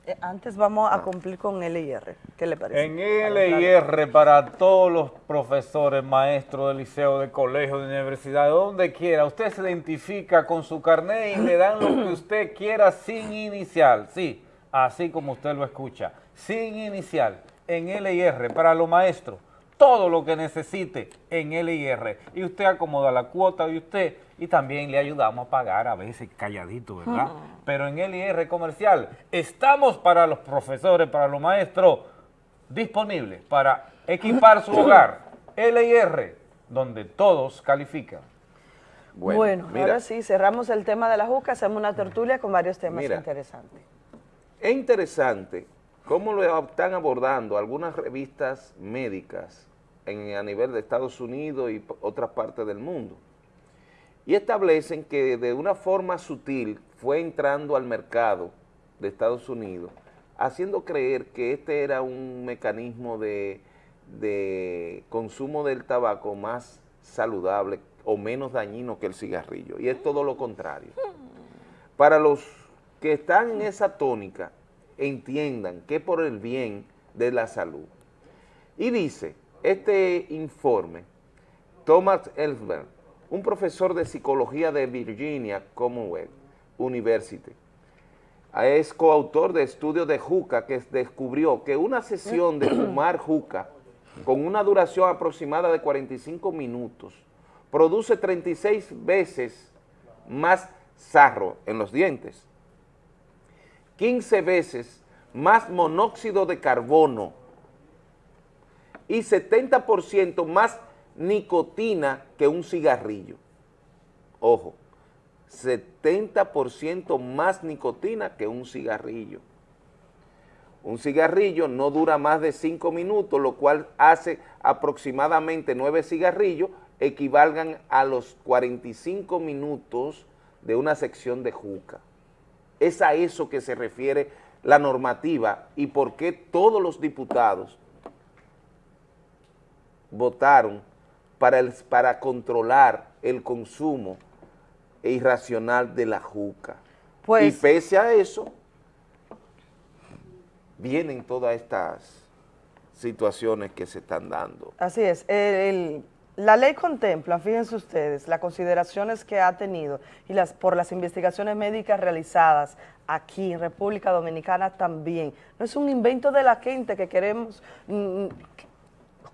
Eh, antes vamos a cumplir con LIR. ¿Qué le parece? En LIR para todos los profesores, maestros del liceo, de colegio, de universidad, de donde quiera, usted se identifica con su carnet y le dan lo que usted quiera sin inicial, sí, así como usted lo escucha, sin inicial, en LIR para los maestros, todo lo que necesite en LIR y usted acomoda la cuota de usted y también le ayudamos a pagar a veces calladito, ¿verdad? Pero en LIR comercial estamos para los profesores, para los maestros, disponibles para equipar su hogar. LIR, donde todos califican. Bueno, ahora sí, cerramos el tema de la juca, hacemos una tertulia con varios temas Mira. interesantes. Es interesante cómo lo están abordando algunas revistas médicas en- a nivel de Estados Unidos y otras partes del mundo. Y establecen que de una forma sutil fue entrando al mercado de Estados Unidos, haciendo creer que este era un mecanismo de, de consumo del tabaco más saludable o menos dañino que el cigarrillo. Y es todo lo contrario. Para los que están en esa tónica, entiendan que por el bien de la salud. Y dice, este informe, Thomas Ellsberg, un profesor de psicología de Virginia Commonwealth University, es coautor de estudios de juca que descubrió que una sesión de fumar juca con una duración aproximada de 45 minutos produce 36 veces más sarro en los dientes, 15 veces más monóxido de carbono y 70% más nicotina que un cigarrillo. Ojo, 70% más nicotina que un cigarrillo. Un cigarrillo no dura más de 5 minutos, lo cual hace aproximadamente 9 cigarrillos equivalgan a los 45 minutos de una sección de juca. Es a eso que se refiere la normativa y por qué todos los diputados votaron para, el, para controlar el consumo irracional de la juca. Pues- y pese a eso, vienen todas estas situaciones que se están dando. Así es. El- el- la ley contempla, fíjense ustedes, las consideraciones que ha tenido y las por las investigaciones médicas realizadas aquí en República Dominicana también. No es un invento de la gente que queremos mm,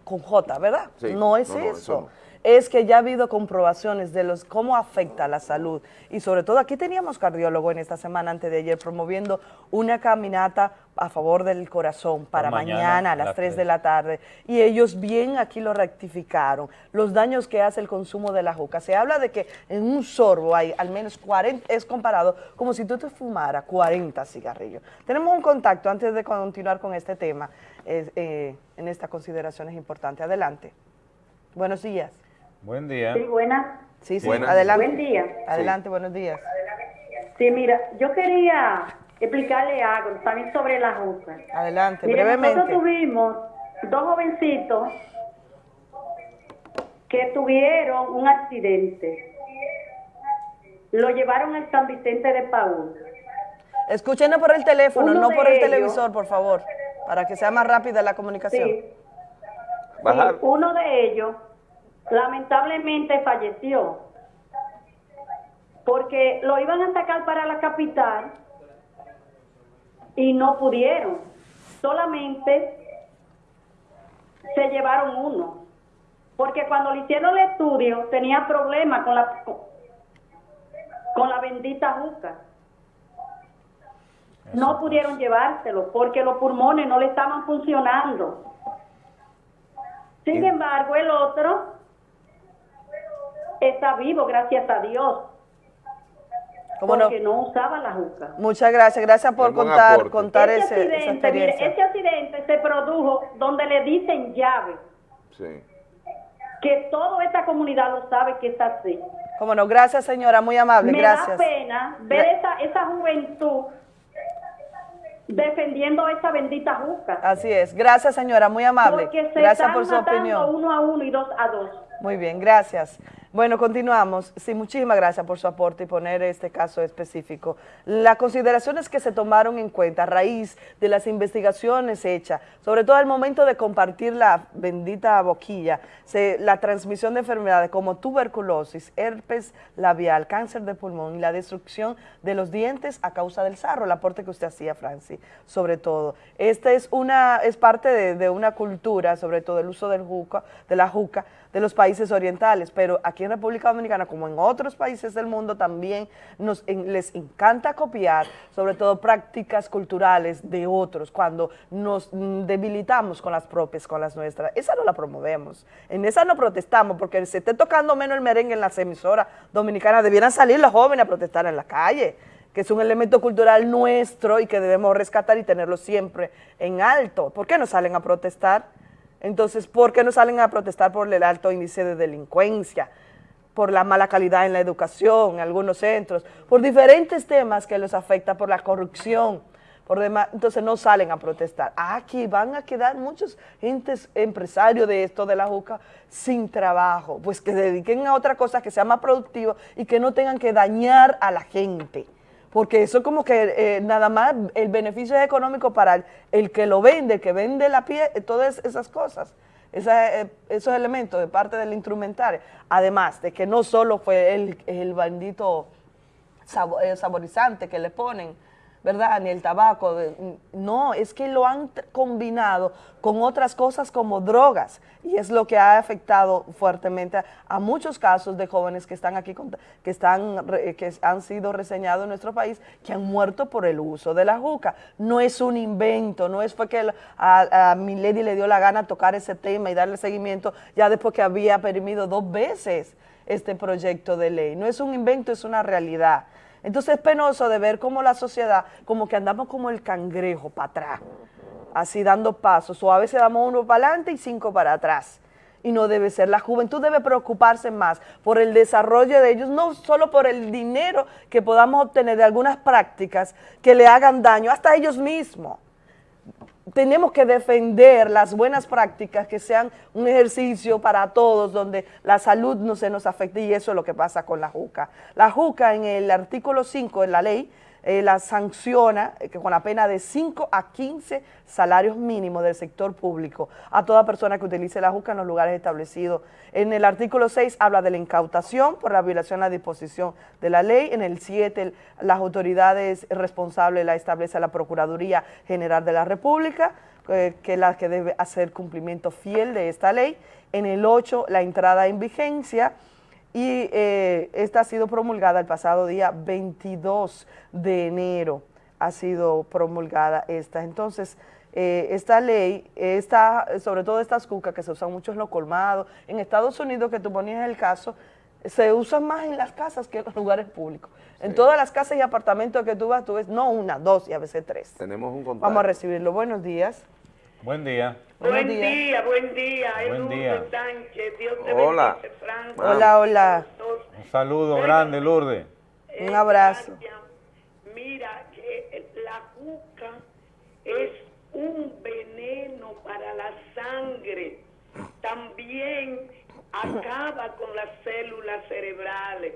con J, ¿verdad? Sí. no es No, no, eso. eso no. Es que ya ha habido comprobaciones de los cómo afecta la salud. Y sobre todo aquí teníamos cardiólogo en esta semana antes de ayer promoviendo una caminata a favor del corazón para mañana, mañana, a las las 3 tres. de la tarde. Y ellos bien aquí lo rectificaron. Los daños que hace el consumo de la juca. Se habla de que en un sorbo hay al menos 40, es comparado como si tú te fumaras 40 cigarrillos. Tenemos un contacto antes de continuar con este tema, eh, eh, en esta consideración es importante. Adelante. Buenos días. Buen día. Sí, buenas. Sí, sí, Buenas. adelante. Buen día. Adelante, buenos días. Sí, mira, yo quería explicarle algo también sobre la juca. Adelante, Mire, brevemente. nosotros tuvimos dos jovencitos que tuvieron un accidente. Lo llevaron al San Vicente de Paúl. Escúchenos por el teléfono, Uno no por el ellos- televisor, por favor, para que sea más rápida la comunicación. Sí. Bajar. Sí, uno de ellos lamentablemente falleció porque lo iban a sacar para la capital y no pudieron. Solamente se llevaron uno. Porque cuando le hicieron el estudio tenía problemas con la con la bendita juca. No pudieron llevárselo porque los pulmones no le estaban funcionando. Sin embargo, el otro está vivo, gracias a Dios. Porque no? usaba la juca. Muchas gracias, gracias por contar, aporte. contar ese ese- esa accidente, mire, experiencia. ese accidente se produjo donde le dicen llave, Sí. que toda esta comunidad lo sabe que es así. Cómo no, gracias señora, muy amable, Me gracias. da pena ver esa, esa juventud defendiendo esa bendita juca. Así es, gracias señora, muy amable. Porque se Gracias están por su opinión. uno a uno y dos a dos. Muy bien, gracias. Bueno, continuamos. Sí, muchísimas gracias por su aporte y poner este caso específico. Las consideraciones que se tomaron en cuenta a raíz de las investigaciones hechas, sobre todo al momento de compartir la bendita boquilla, se- la transmisión de enfermedades como tuberculosis, herpes labial, cáncer de pulmón y la destrucción de los dientes a causa del sarro, el aporte que usted hacía, Franci, sobre todo. Esta es una es parte de, de una cultura, sobre todo el uso del juca, de la juca, de los países orientales, pero aquí en República Dominicana, como en otros países del mundo, también nos, les encanta copiar, sobre todo prácticas culturales de otros, cuando nos debilitamos con las propias, con las nuestras. Esa no la promovemos, en esa no protestamos, porque se esté tocando menos el merengue en las emisoras dominicanas, debieran salir los jóvenes a protestar en la calle que es un elemento cultural nuestro y que debemos rescatar y tenerlo siempre en alto. ¿Por qué no salen a protestar? Entonces, ¿por qué no salen a protestar por el alto índice de delincuencia? Por la mala calidad en la educación en algunos centros, por diferentes temas que los afecta, por la corrupción, por demás, entonces no salen a protestar. Aquí van a quedar muchos gentes empresarios de esto de la juca sin trabajo, pues que se dediquen a otra cosa que sea más productiva y que no tengan que dañar a la gente porque eso como que eh, nada más el beneficio es económico para el, el que lo vende, el que vende la piel, eh, todas esas cosas, eh, esos elementos de parte del instrumentario. Además de que no solo fue el, el bendito sabo- eh, saborizante que le ponen, ¿verdad? Ni el tabaco, no, es que lo han combinado con otras cosas como drogas y es lo que ha afectado fuertemente a, muchos casos de jóvenes que están aquí, con- que, están, re- que han sido reseñados en nuestro país, que han muerto por el uso de la juca. No es un invento, no es fue que el- a, a Milady le dio la gana tocar ese tema y darle seguimiento ya después que había permitido dos veces este proyecto de ley. No es un invento, es una realidad. Entonces es penoso de ver cómo la sociedad, como que andamos como el cangrejo para atrás, así dando pasos, o a veces damos uno para adelante y cinco para atrás. Y no debe ser. La juventud debe preocuparse más por el desarrollo de ellos, no solo por el dinero que podamos obtener de algunas prácticas que le hagan daño hasta ellos mismos tenemos que defender las buenas prácticas, que sean un ejercicio para todos, donde la salud no se nos afecte, y eso es lo que pasa con la JUCA. La JUCA en el artículo 5 de la ley, eh, la sanciona eh, con la pena de 5 a 15 salarios mínimos del sector público a toda persona que utilice la juca en los lugares establecidos. En el artículo 6 habla de la incautación por la violación a la disposición de la ley. En el 7 las autoridades responsables la establece la Procuraduría General de la República, que es la que debe hacer cumplimiento fiel de esta ley. En el 8 la entrada en vigencia y eh, esta ha sido promulgada el pasado día 22 de enero, ha sido promulgada esta. Entonces, eh, esta ley, esta, sobre todo estas cucas que se usan mucho en los colmados, en Estados Unidos, que tú ponías el caso, se usan más en las casas que en los lugares públicos. En todas las casas y apartamentos que tú vas, tú ves, no una, dos y a veces tres. Tenemos un contacto. Vamos a recibirlo. Buenos días. Buen día. Buen día, buen día. Buen día. Sánchez, Dios te Hola. bendice, Franco. Hola, hola. Un saludo grande, Lourdes. Un abrazo. Mira, que la juca es un veneno para la sangre. También acaba con las células cerebrales.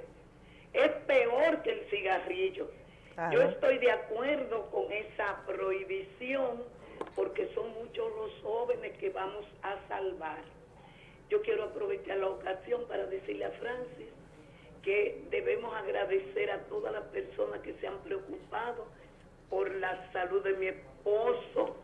Es peor que el cigarrillo. Yo estoy de acuerdo con esa prohibición porque son muchos los jóvenes que vamos a salvar. Yo quiero aprovechar la ocasión para decirle a Francis que debemos agradecer a todas las personas que se han preocupado por la salud de mi esposo,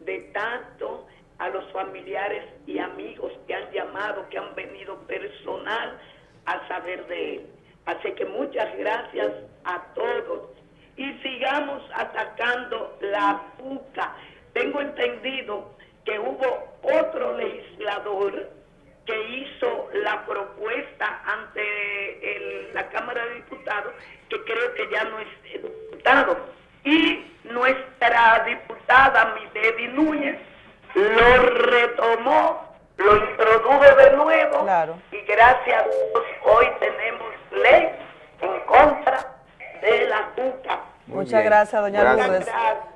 de tanto a los familiares y amigos que han llamado, que han venido personal a saber de él. Así que muchas gracias a todos y sigamos atacando la puca. Tengo entendido que hubo otro legislador que hizo la propuesta ante el- la Cámara de Diputados, que creo que ya no es diputado. Y nuestra diputada Milady Núñez lo retomó, lo introdujo de nuevo. Y gracias a Dios hoy tenemos ley en contra de la Muchas gracias, doña Gracias. Lourdes.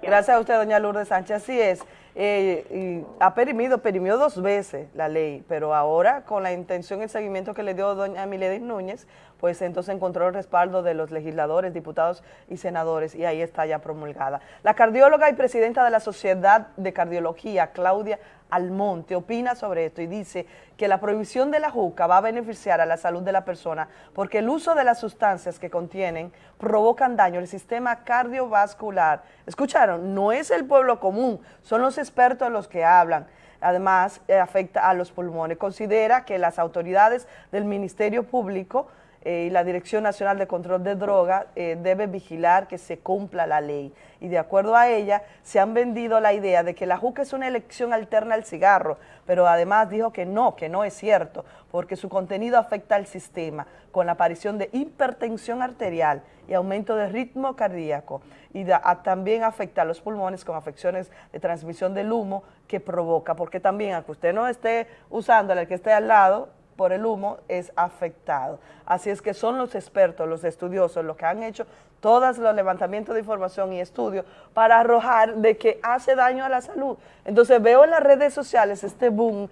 Gracias a usted, doña Lourdes Sánchez. Así es. eh, y ha perimido, perimió dos veces la ley, pero ahora con la intención y el seguimiento que le dio doña Milady Núñez, pues entonces encontró el respaldo de los legisladores, diputados y senadores, y ahí está ya promulgada. La cardióloga y presidenta de la Sociedad de Cardiología, Claudia Almonte, opina sobre esto y dice que la prohibición de la juca va a beneficiar a la salud de la persona porque el uso de las sustancias que contienen provocan daño al sistema cardiovascular. ¿Escucharon? No es el pueblo común, son los expertos los que hablan. Además, eh, afecta a los pulmones. Considera que las autoridades del Ministerio Público eh, y la Dirección Nacional de Control de Drogas eh, debe vigilar que se cumpla la ley. Y de acuerdo a ella, se han vendido la idea de que la juca es una elección alterna al cigarro, pero además dijo que no, que no es cierto, porque su contenido afecta al sistema, con aparición de hipertensión arterial y aumento de ritmo cardíaco, y también afecta a los pulmones con afecciones de transmisión del humo que provoca, porque también, aunque usted no esté usándola, el que esté al lado, por el humo es afectado. Así es que son los expertos, los estudiosos, los que han hecho todos los levantamientos de información y estudios para arrojar de que hace daño a la salud. Entonces veo en las redes sociales este boom,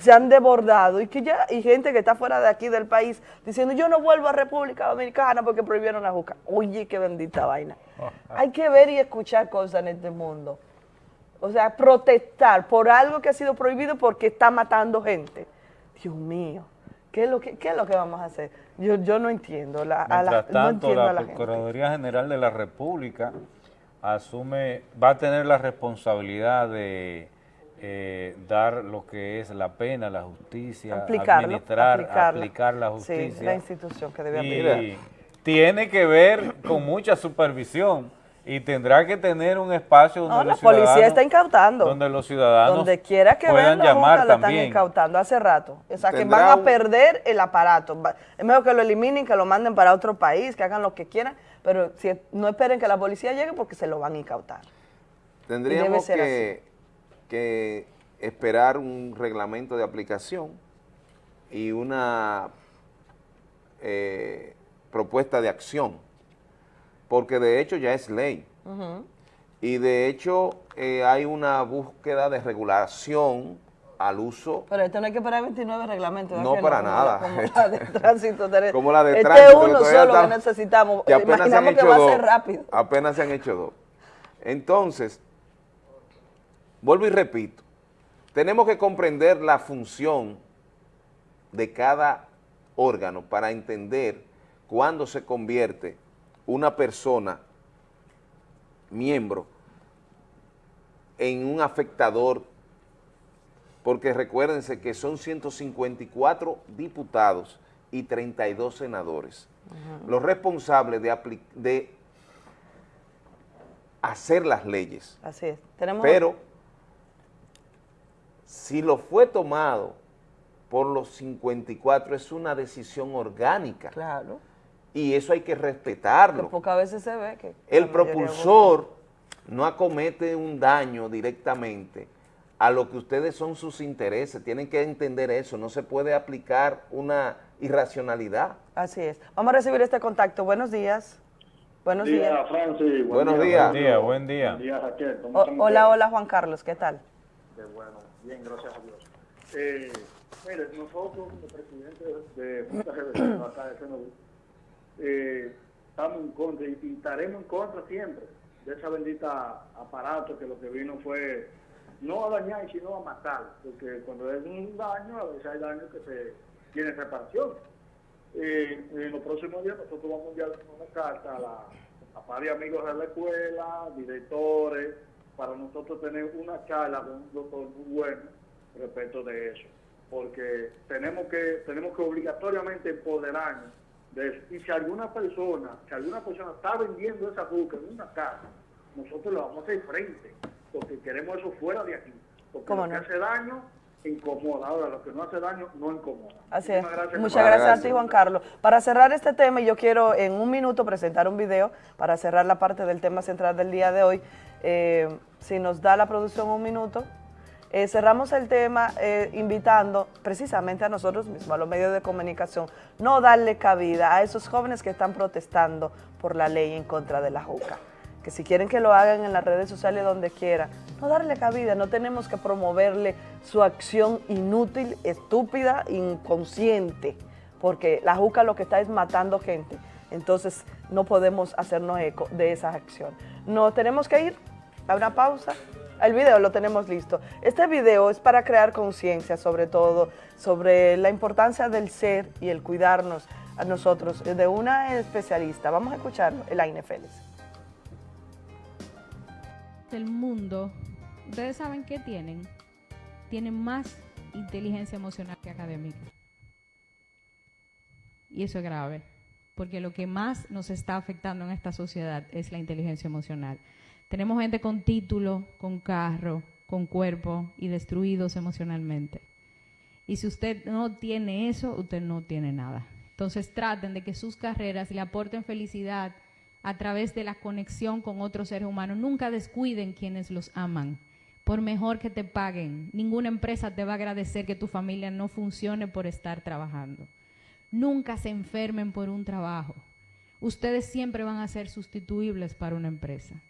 se han desbordado y que ya y gente que está fuera de aquí del país diciendo yo no vuelvo a República Dominicana porque prohibieron la juca. Oye, qué bendita vaina. Hay que ver y escuchar cosas en este mundo. O sea, protestar por algo que ha sido prohibido porque está matando gente. Dios mío, ¿qué es lo que, qué es lo que vamos a hacer? Yo, yo no entiendo. La, a la- Mientras no tanto, entiendo a la la gente. Procuraduría General de la República asume, va a tener la responsabilidad de eh, dar lo que es la pena, la justicia, Aplicarlo, administrar, aplicarla. aplicar la Sí, justicia. la institución que debe y aplicar. tiene que ver con mucha supervisión y tendrá que tener un espacio donde No, la los policía ciudadanos, está incautando. donde los ciudadanos Donde quiera que puedan vean la llamar la están incautando hace rato. O sea, que van a perder el aparato. Es mejor que lo eliminen, que lo manden para otro país, que hagan lo que quieran, pero si, no esperen que la policía llegue porque se lo van a incautar. Tendríamos que, que esperar un reglamento de aplicación y una eh, propuesta de acción, porque de hecho ya es ley. Y de hecho eh, hay una búsqueda de regulación al uso Pero esto no hay que parar 29 reglamentos. ¿verdad No, que para Como nada. la- Como la de tránsito. Como la de este tránsito, es que uno solo que está- necesitamos. que apenas se han que hecho va a dos. ser rápido. Apenas se han hecho dos. Entonces, vuelvo y repito, tenemos que comprender la función de cada órgano para entender cuándo se convierte una persona, miembro, en un afectador, porque recuérdense que son 154 diputados y 32 senadores los responsables de, de hacer las leyes. Así es. Tenemos Pero si lo fue tomado por los 54 es una decisión orgánica. Claro. Y eso hay que Que respetarlo. pocas veces se ve que... El propulsor no acomete un daño directamente a lo que ustedes son sus intereses. Tienen que entender eso. No se puede aplicar una irracionalidad. Así es. Vamos a recibir este contacto. Buenos días. Buenos Buen día, días. Francis. Buen Buenos día, días. Día, buen día. Buen día, Raquel. ¿Cómo O- están hola, hola Juan Carlos, ¿qué tal? Qué bueno. Bien, gracias a Dios. Eh, mire, nosotros como presidentes de Junta acá de Senoví, eh, estamos en contra y, estaremos en contra siempre de esa bendita aparato que lo que vino fue no a dañar, sino a matar, porque cuando es un daño, a veces hay daño que se tiene reparación. Eh, en los próximos días nosotros vamos a enviar una carta a, la, a varios amigos de la escuela, directores, para nosotros tener una charla con un doctor muy bueno respecto de eso. Porque tenemos que, tenemos que obligatoriamente empoderarnos. Y si alguna persona, si alguna persona está vendiendo esa juca en una casa, nosotros le vamos a hacer frente, porque queremos eso fuera de aquí. Porque ¿Cómo lo no? que hace daño, incomoda. Ahora, lo que no hace daño, no incomoda. Así es. Gracias. Muchas gracias a ti, Juan Carlos. Para cerrar este tema, yo quiero en un minuto presentar un video para cerrar la parte del tema central del día de hoy. Eh, si nos da la producción un minuto. Eh, cerramos el tema eh, invitando precisamente a nosotros mismos, a los medios de comunicación, no darle cabida a esos jóvenes que están protestando por la ley en contra de la JUCA. Que si quieren que lo hagan en las redes sociales donde quieran, no darle cabida, no tenemos que promoverle su acción inútil, estúpida, inconsciente, porque la JUCA lo que está es matando gente. Entonces no podemos hacernos eco de esa acción. No tenemos que ir a una pausa. El video lo tenemos listo. Este video es para crear conciencia, sobre todo, sobre la importancia del ser y el cuidarnos a nosotros, de una especialista. Vamos a escucharlo, Elaine Félix. del mundo, ¿ustedes saben qué tienen? Tienen más inteligencia emocional que académica. Y eso es grave, porque lo que más nos está afectando en esta sociedad es la inteligencia emocional. Tenemos gente con título, con carro, con cuerpo y destruidos emocionalmente. Y si usted no tiene eso, usted no tiene nada. Entonces traten de que sus carreras le aporten felicidad a través de la conexión con otros seres humanos. Nunca descuiden quienes los aman. Por mejor que te paguen, ninguna empresa te va a agradecer que tu familia no funcione por estar trabajando. Nunca se enfermen por un trabajo. Ustedes siempre van a ser sustituibles para una empresa.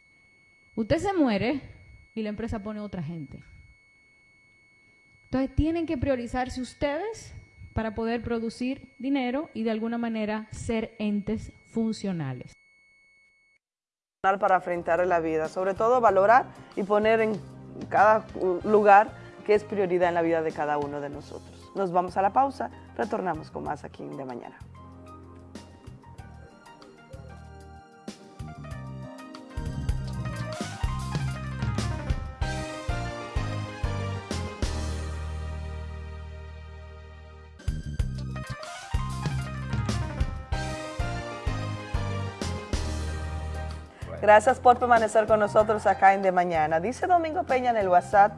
Usted se muere y la empresa pone otra gente. Entonces tienen que priorizarse ustedes para poder producir dinero y de alguna manera ser entes funcionales. Para enfrentar la vida, sobre todo valorar y poner en cada lugar que es prioridad en la vida de cada uno de nosotros. Nos vamos a la pausa, retornamos con más aquí de mañana. Gracias por permanecer con nosotros acá en De Mañana. Dice Domingo Peña en el WhatsApp,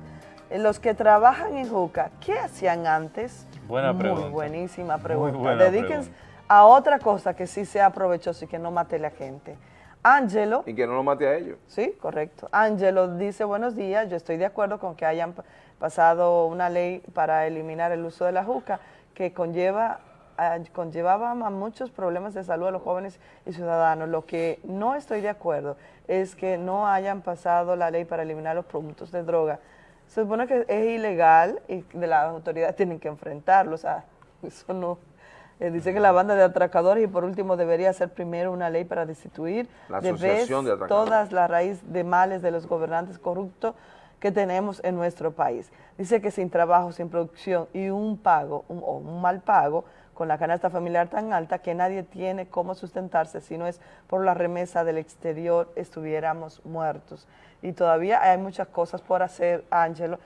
eh, los que trabajan en Juca, ¿qué hacían antes? Buena Muy pregunta. buenísima pregunta. buena Dedíquense pregunta. a otra cosa que sí sea provechoso y que no mate a la gente. Ángelo, Y que no lo mate a ellos. sí, correcto. Ángelo dice, buenos días, yo estoy de acuerdo con que hayan pa- pasado una ley para eliminar el uso de la juca que conlleva conllevaba a muchos problemas de salud a los jóvenes y ciudadanos. Lo que no estoy de acuerdo es que no hayan pasado la ley para eliminar los productos de droga. Se supone que es ilegal y de las autoridades tienen que enfrentarlo, o sea, eso no... eh, dice que la banda de atracadores y por último debería ser primero una ley para destituir La de vez de todas las raíz de males de los gobernantes corruptos que tenemos en nuestro país. Dice que sin trabajo, sin producción y un pago un- o un mal pago con la canasta familiar tan alta que nadie tiene cómo sustentarse si no es por la remesa del exterior estuviéramos muertos. Y todavía hay muchas cosas por hacer, Ángelo.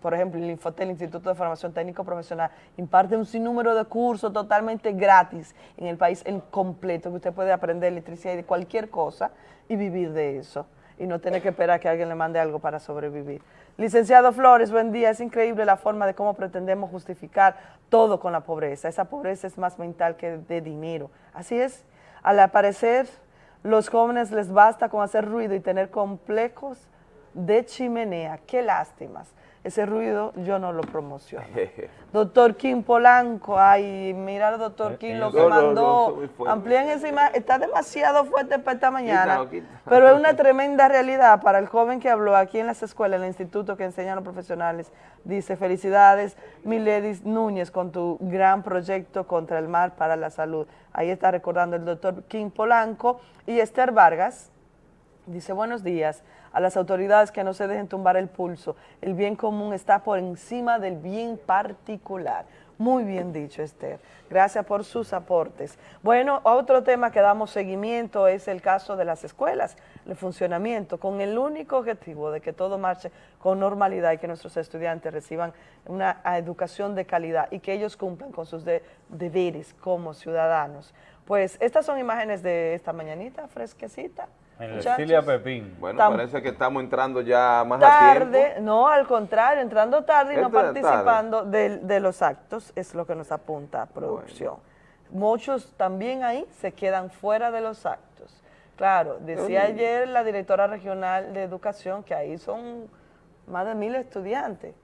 Por ejemplo, el Infotel, Instituto de Formación Técnico Profesional, imparte un sinnúmero de cursos totalmente gratis en el país en completo, que usted puede aprender electricidad y de cualquier cosa y vivir de eso y no tener que esperar que alguien le mande algo para sobrevivir. Licenciado Flores, buen día. Es increíble la forma de cómo pretendemos justificar todo con la pobreza. Esa pobreza es más mental que de dinero. Así es. Al parecer, los jóvenes les basta con hacer ruido y tener complejos de chimenea. Qué lástimas. Ese ruido yo no lo promociono. Doctor Kim Polanco, ay, mira al doctor Kim lo que No, no, no, mandó. Amplíen esa imagen, está demasiado fuerte para esta mañana. Quítalo, quítalo. Pero es una tremenda realidad para el joven que habló aquí en las escuelas, en el instituto que enseñan los profesionales. Dice, felicidades, Miledis Núñez, con tu gran proyecto contra el mal para la salud. Ahí está recordando el doctor Kim Polanco y Esther Vargas. Dice, buenos días a las autoridades que no se dejen tumbar el pulso. El bien común está por encima del bien particular. Muy bien dicho, Esther. Gracias por sus aportes. Bueno, otro tema que damos seguimiento es el caso de las escuelas, el funcionamiento, con el único objetivo de que todo marche con normalidad y que nuestros estudiantes reciban una educación de calidad y que ellos cumplan con sus de- deberes como ciudadanos. Pues estas son imágenes de esta mañanita fresquecita. En Muchachos. Estilia Pepín. Bueno, Tam- parece que estamos entrando ya más a tiempo. tarde, no, al contrario, entrando tarde y no participando de, de los actos, es lo que nos apunta a producción. Muchos también ahí se quedan fuera de los actos. Claro, decía ayer la directora regional de educación que ahí son más de mil estudiantes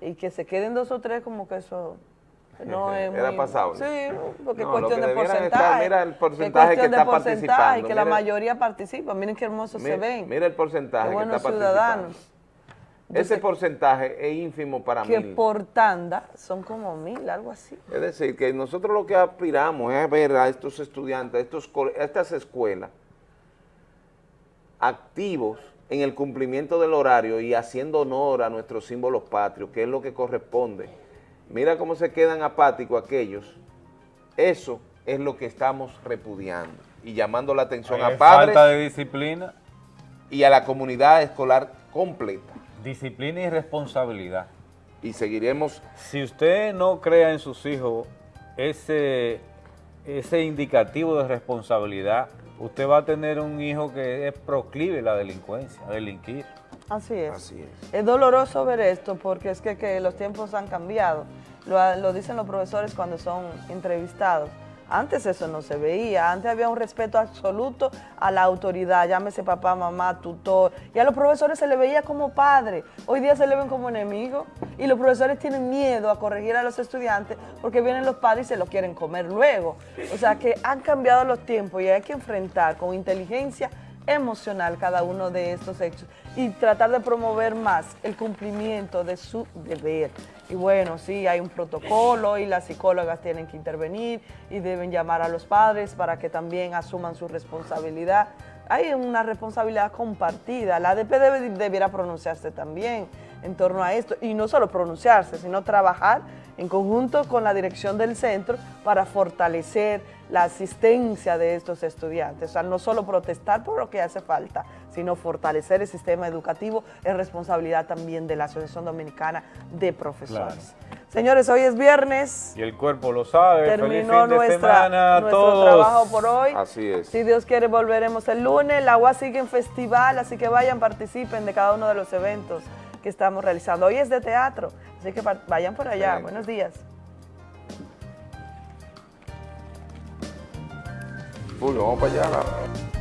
y que se queden dos o tres como que eso no es Era muy- pasable. Sí, porque No, es cuestión de porcentaje. estar, mira el porcentaje que cuestión de está porcentaje, participando, que la mira. mayoría participa. Miren qué hermosos se ven. mira el porcentaje que está ciudadanos. participando. Ese porcentaje es ínfimo para que mí. por tanda son como mil, algo así. Es decir, que nosotros lo que aspiramos es ver a estos estudiantes, a, estos, a estas escuelas, activos en el cumplimiento del horario y haciendo honor a nuestros símbolos patrios, que es lo que corresponde. Mira cómo se quedan apáticos aquellos. Eso es lo que estamos repudiando y llamando la atención Hay a padres falta de disciplina. y a la comunidad escolar completa. Disciplina y responsabilidad. Y seguiremos Si usted no crea en sus hijos ese, ese indicativo de responsabilidad, usted va a tener un hijo que es proclive a la delincuencia, a delinquir. Así es. Así es. Es doloroso ver esto porque es que, que los tiempos han cambiado. Lo, lo dicen los profesores cuando son entrevistados. Antes eso no se veía, antes había un respeto absoluto a la autoridad, llámese papá, mamá, tutor, y a los profesores se le veía como padre, hoy día se le ven como enemigos, y los profesores tienen miedo a corregir a los estudiantes porque vienen los padres y se lo quieren comer luego. O sea que han cambiado los tiempos y hay que enfrentar con inteligencia emocional cada uno de estos hechos y tratar de promover más el cumplimiento de su deber. Y bueno, sí, hay un protocolo y las psicólogas tienen que intervenir y deben llamar a los padres para que también asuman su responsabilidad. Hay una responsabilidad compartida. La ADP debe, debiera pronunciarse también en torno a esto y no solo pronunciarse, sino trabajar en conjunto con la dirección del centro para fortalecer la asistencia de estos estudiantes. O sea, no solo protestar por lo que hace falta, sino fortalecer el sistema educativo es responsabilidad también de la Asociación Dominicana de Profesores. Señores, hoy es viernes. Y el cuerpo lo sabe. Terminó Feliz fin de nuestra, semana a nuestro todos. trabajo por hoy. Así es. Si Dios quiere, volveremos el lunes. La UAS sigue en festival, así que vayan, participen de cada uno de los eventos que estamos realizando. Hoy es de teatro, así que vayan por allá. Excelente. Buenos días. Vamos para allá.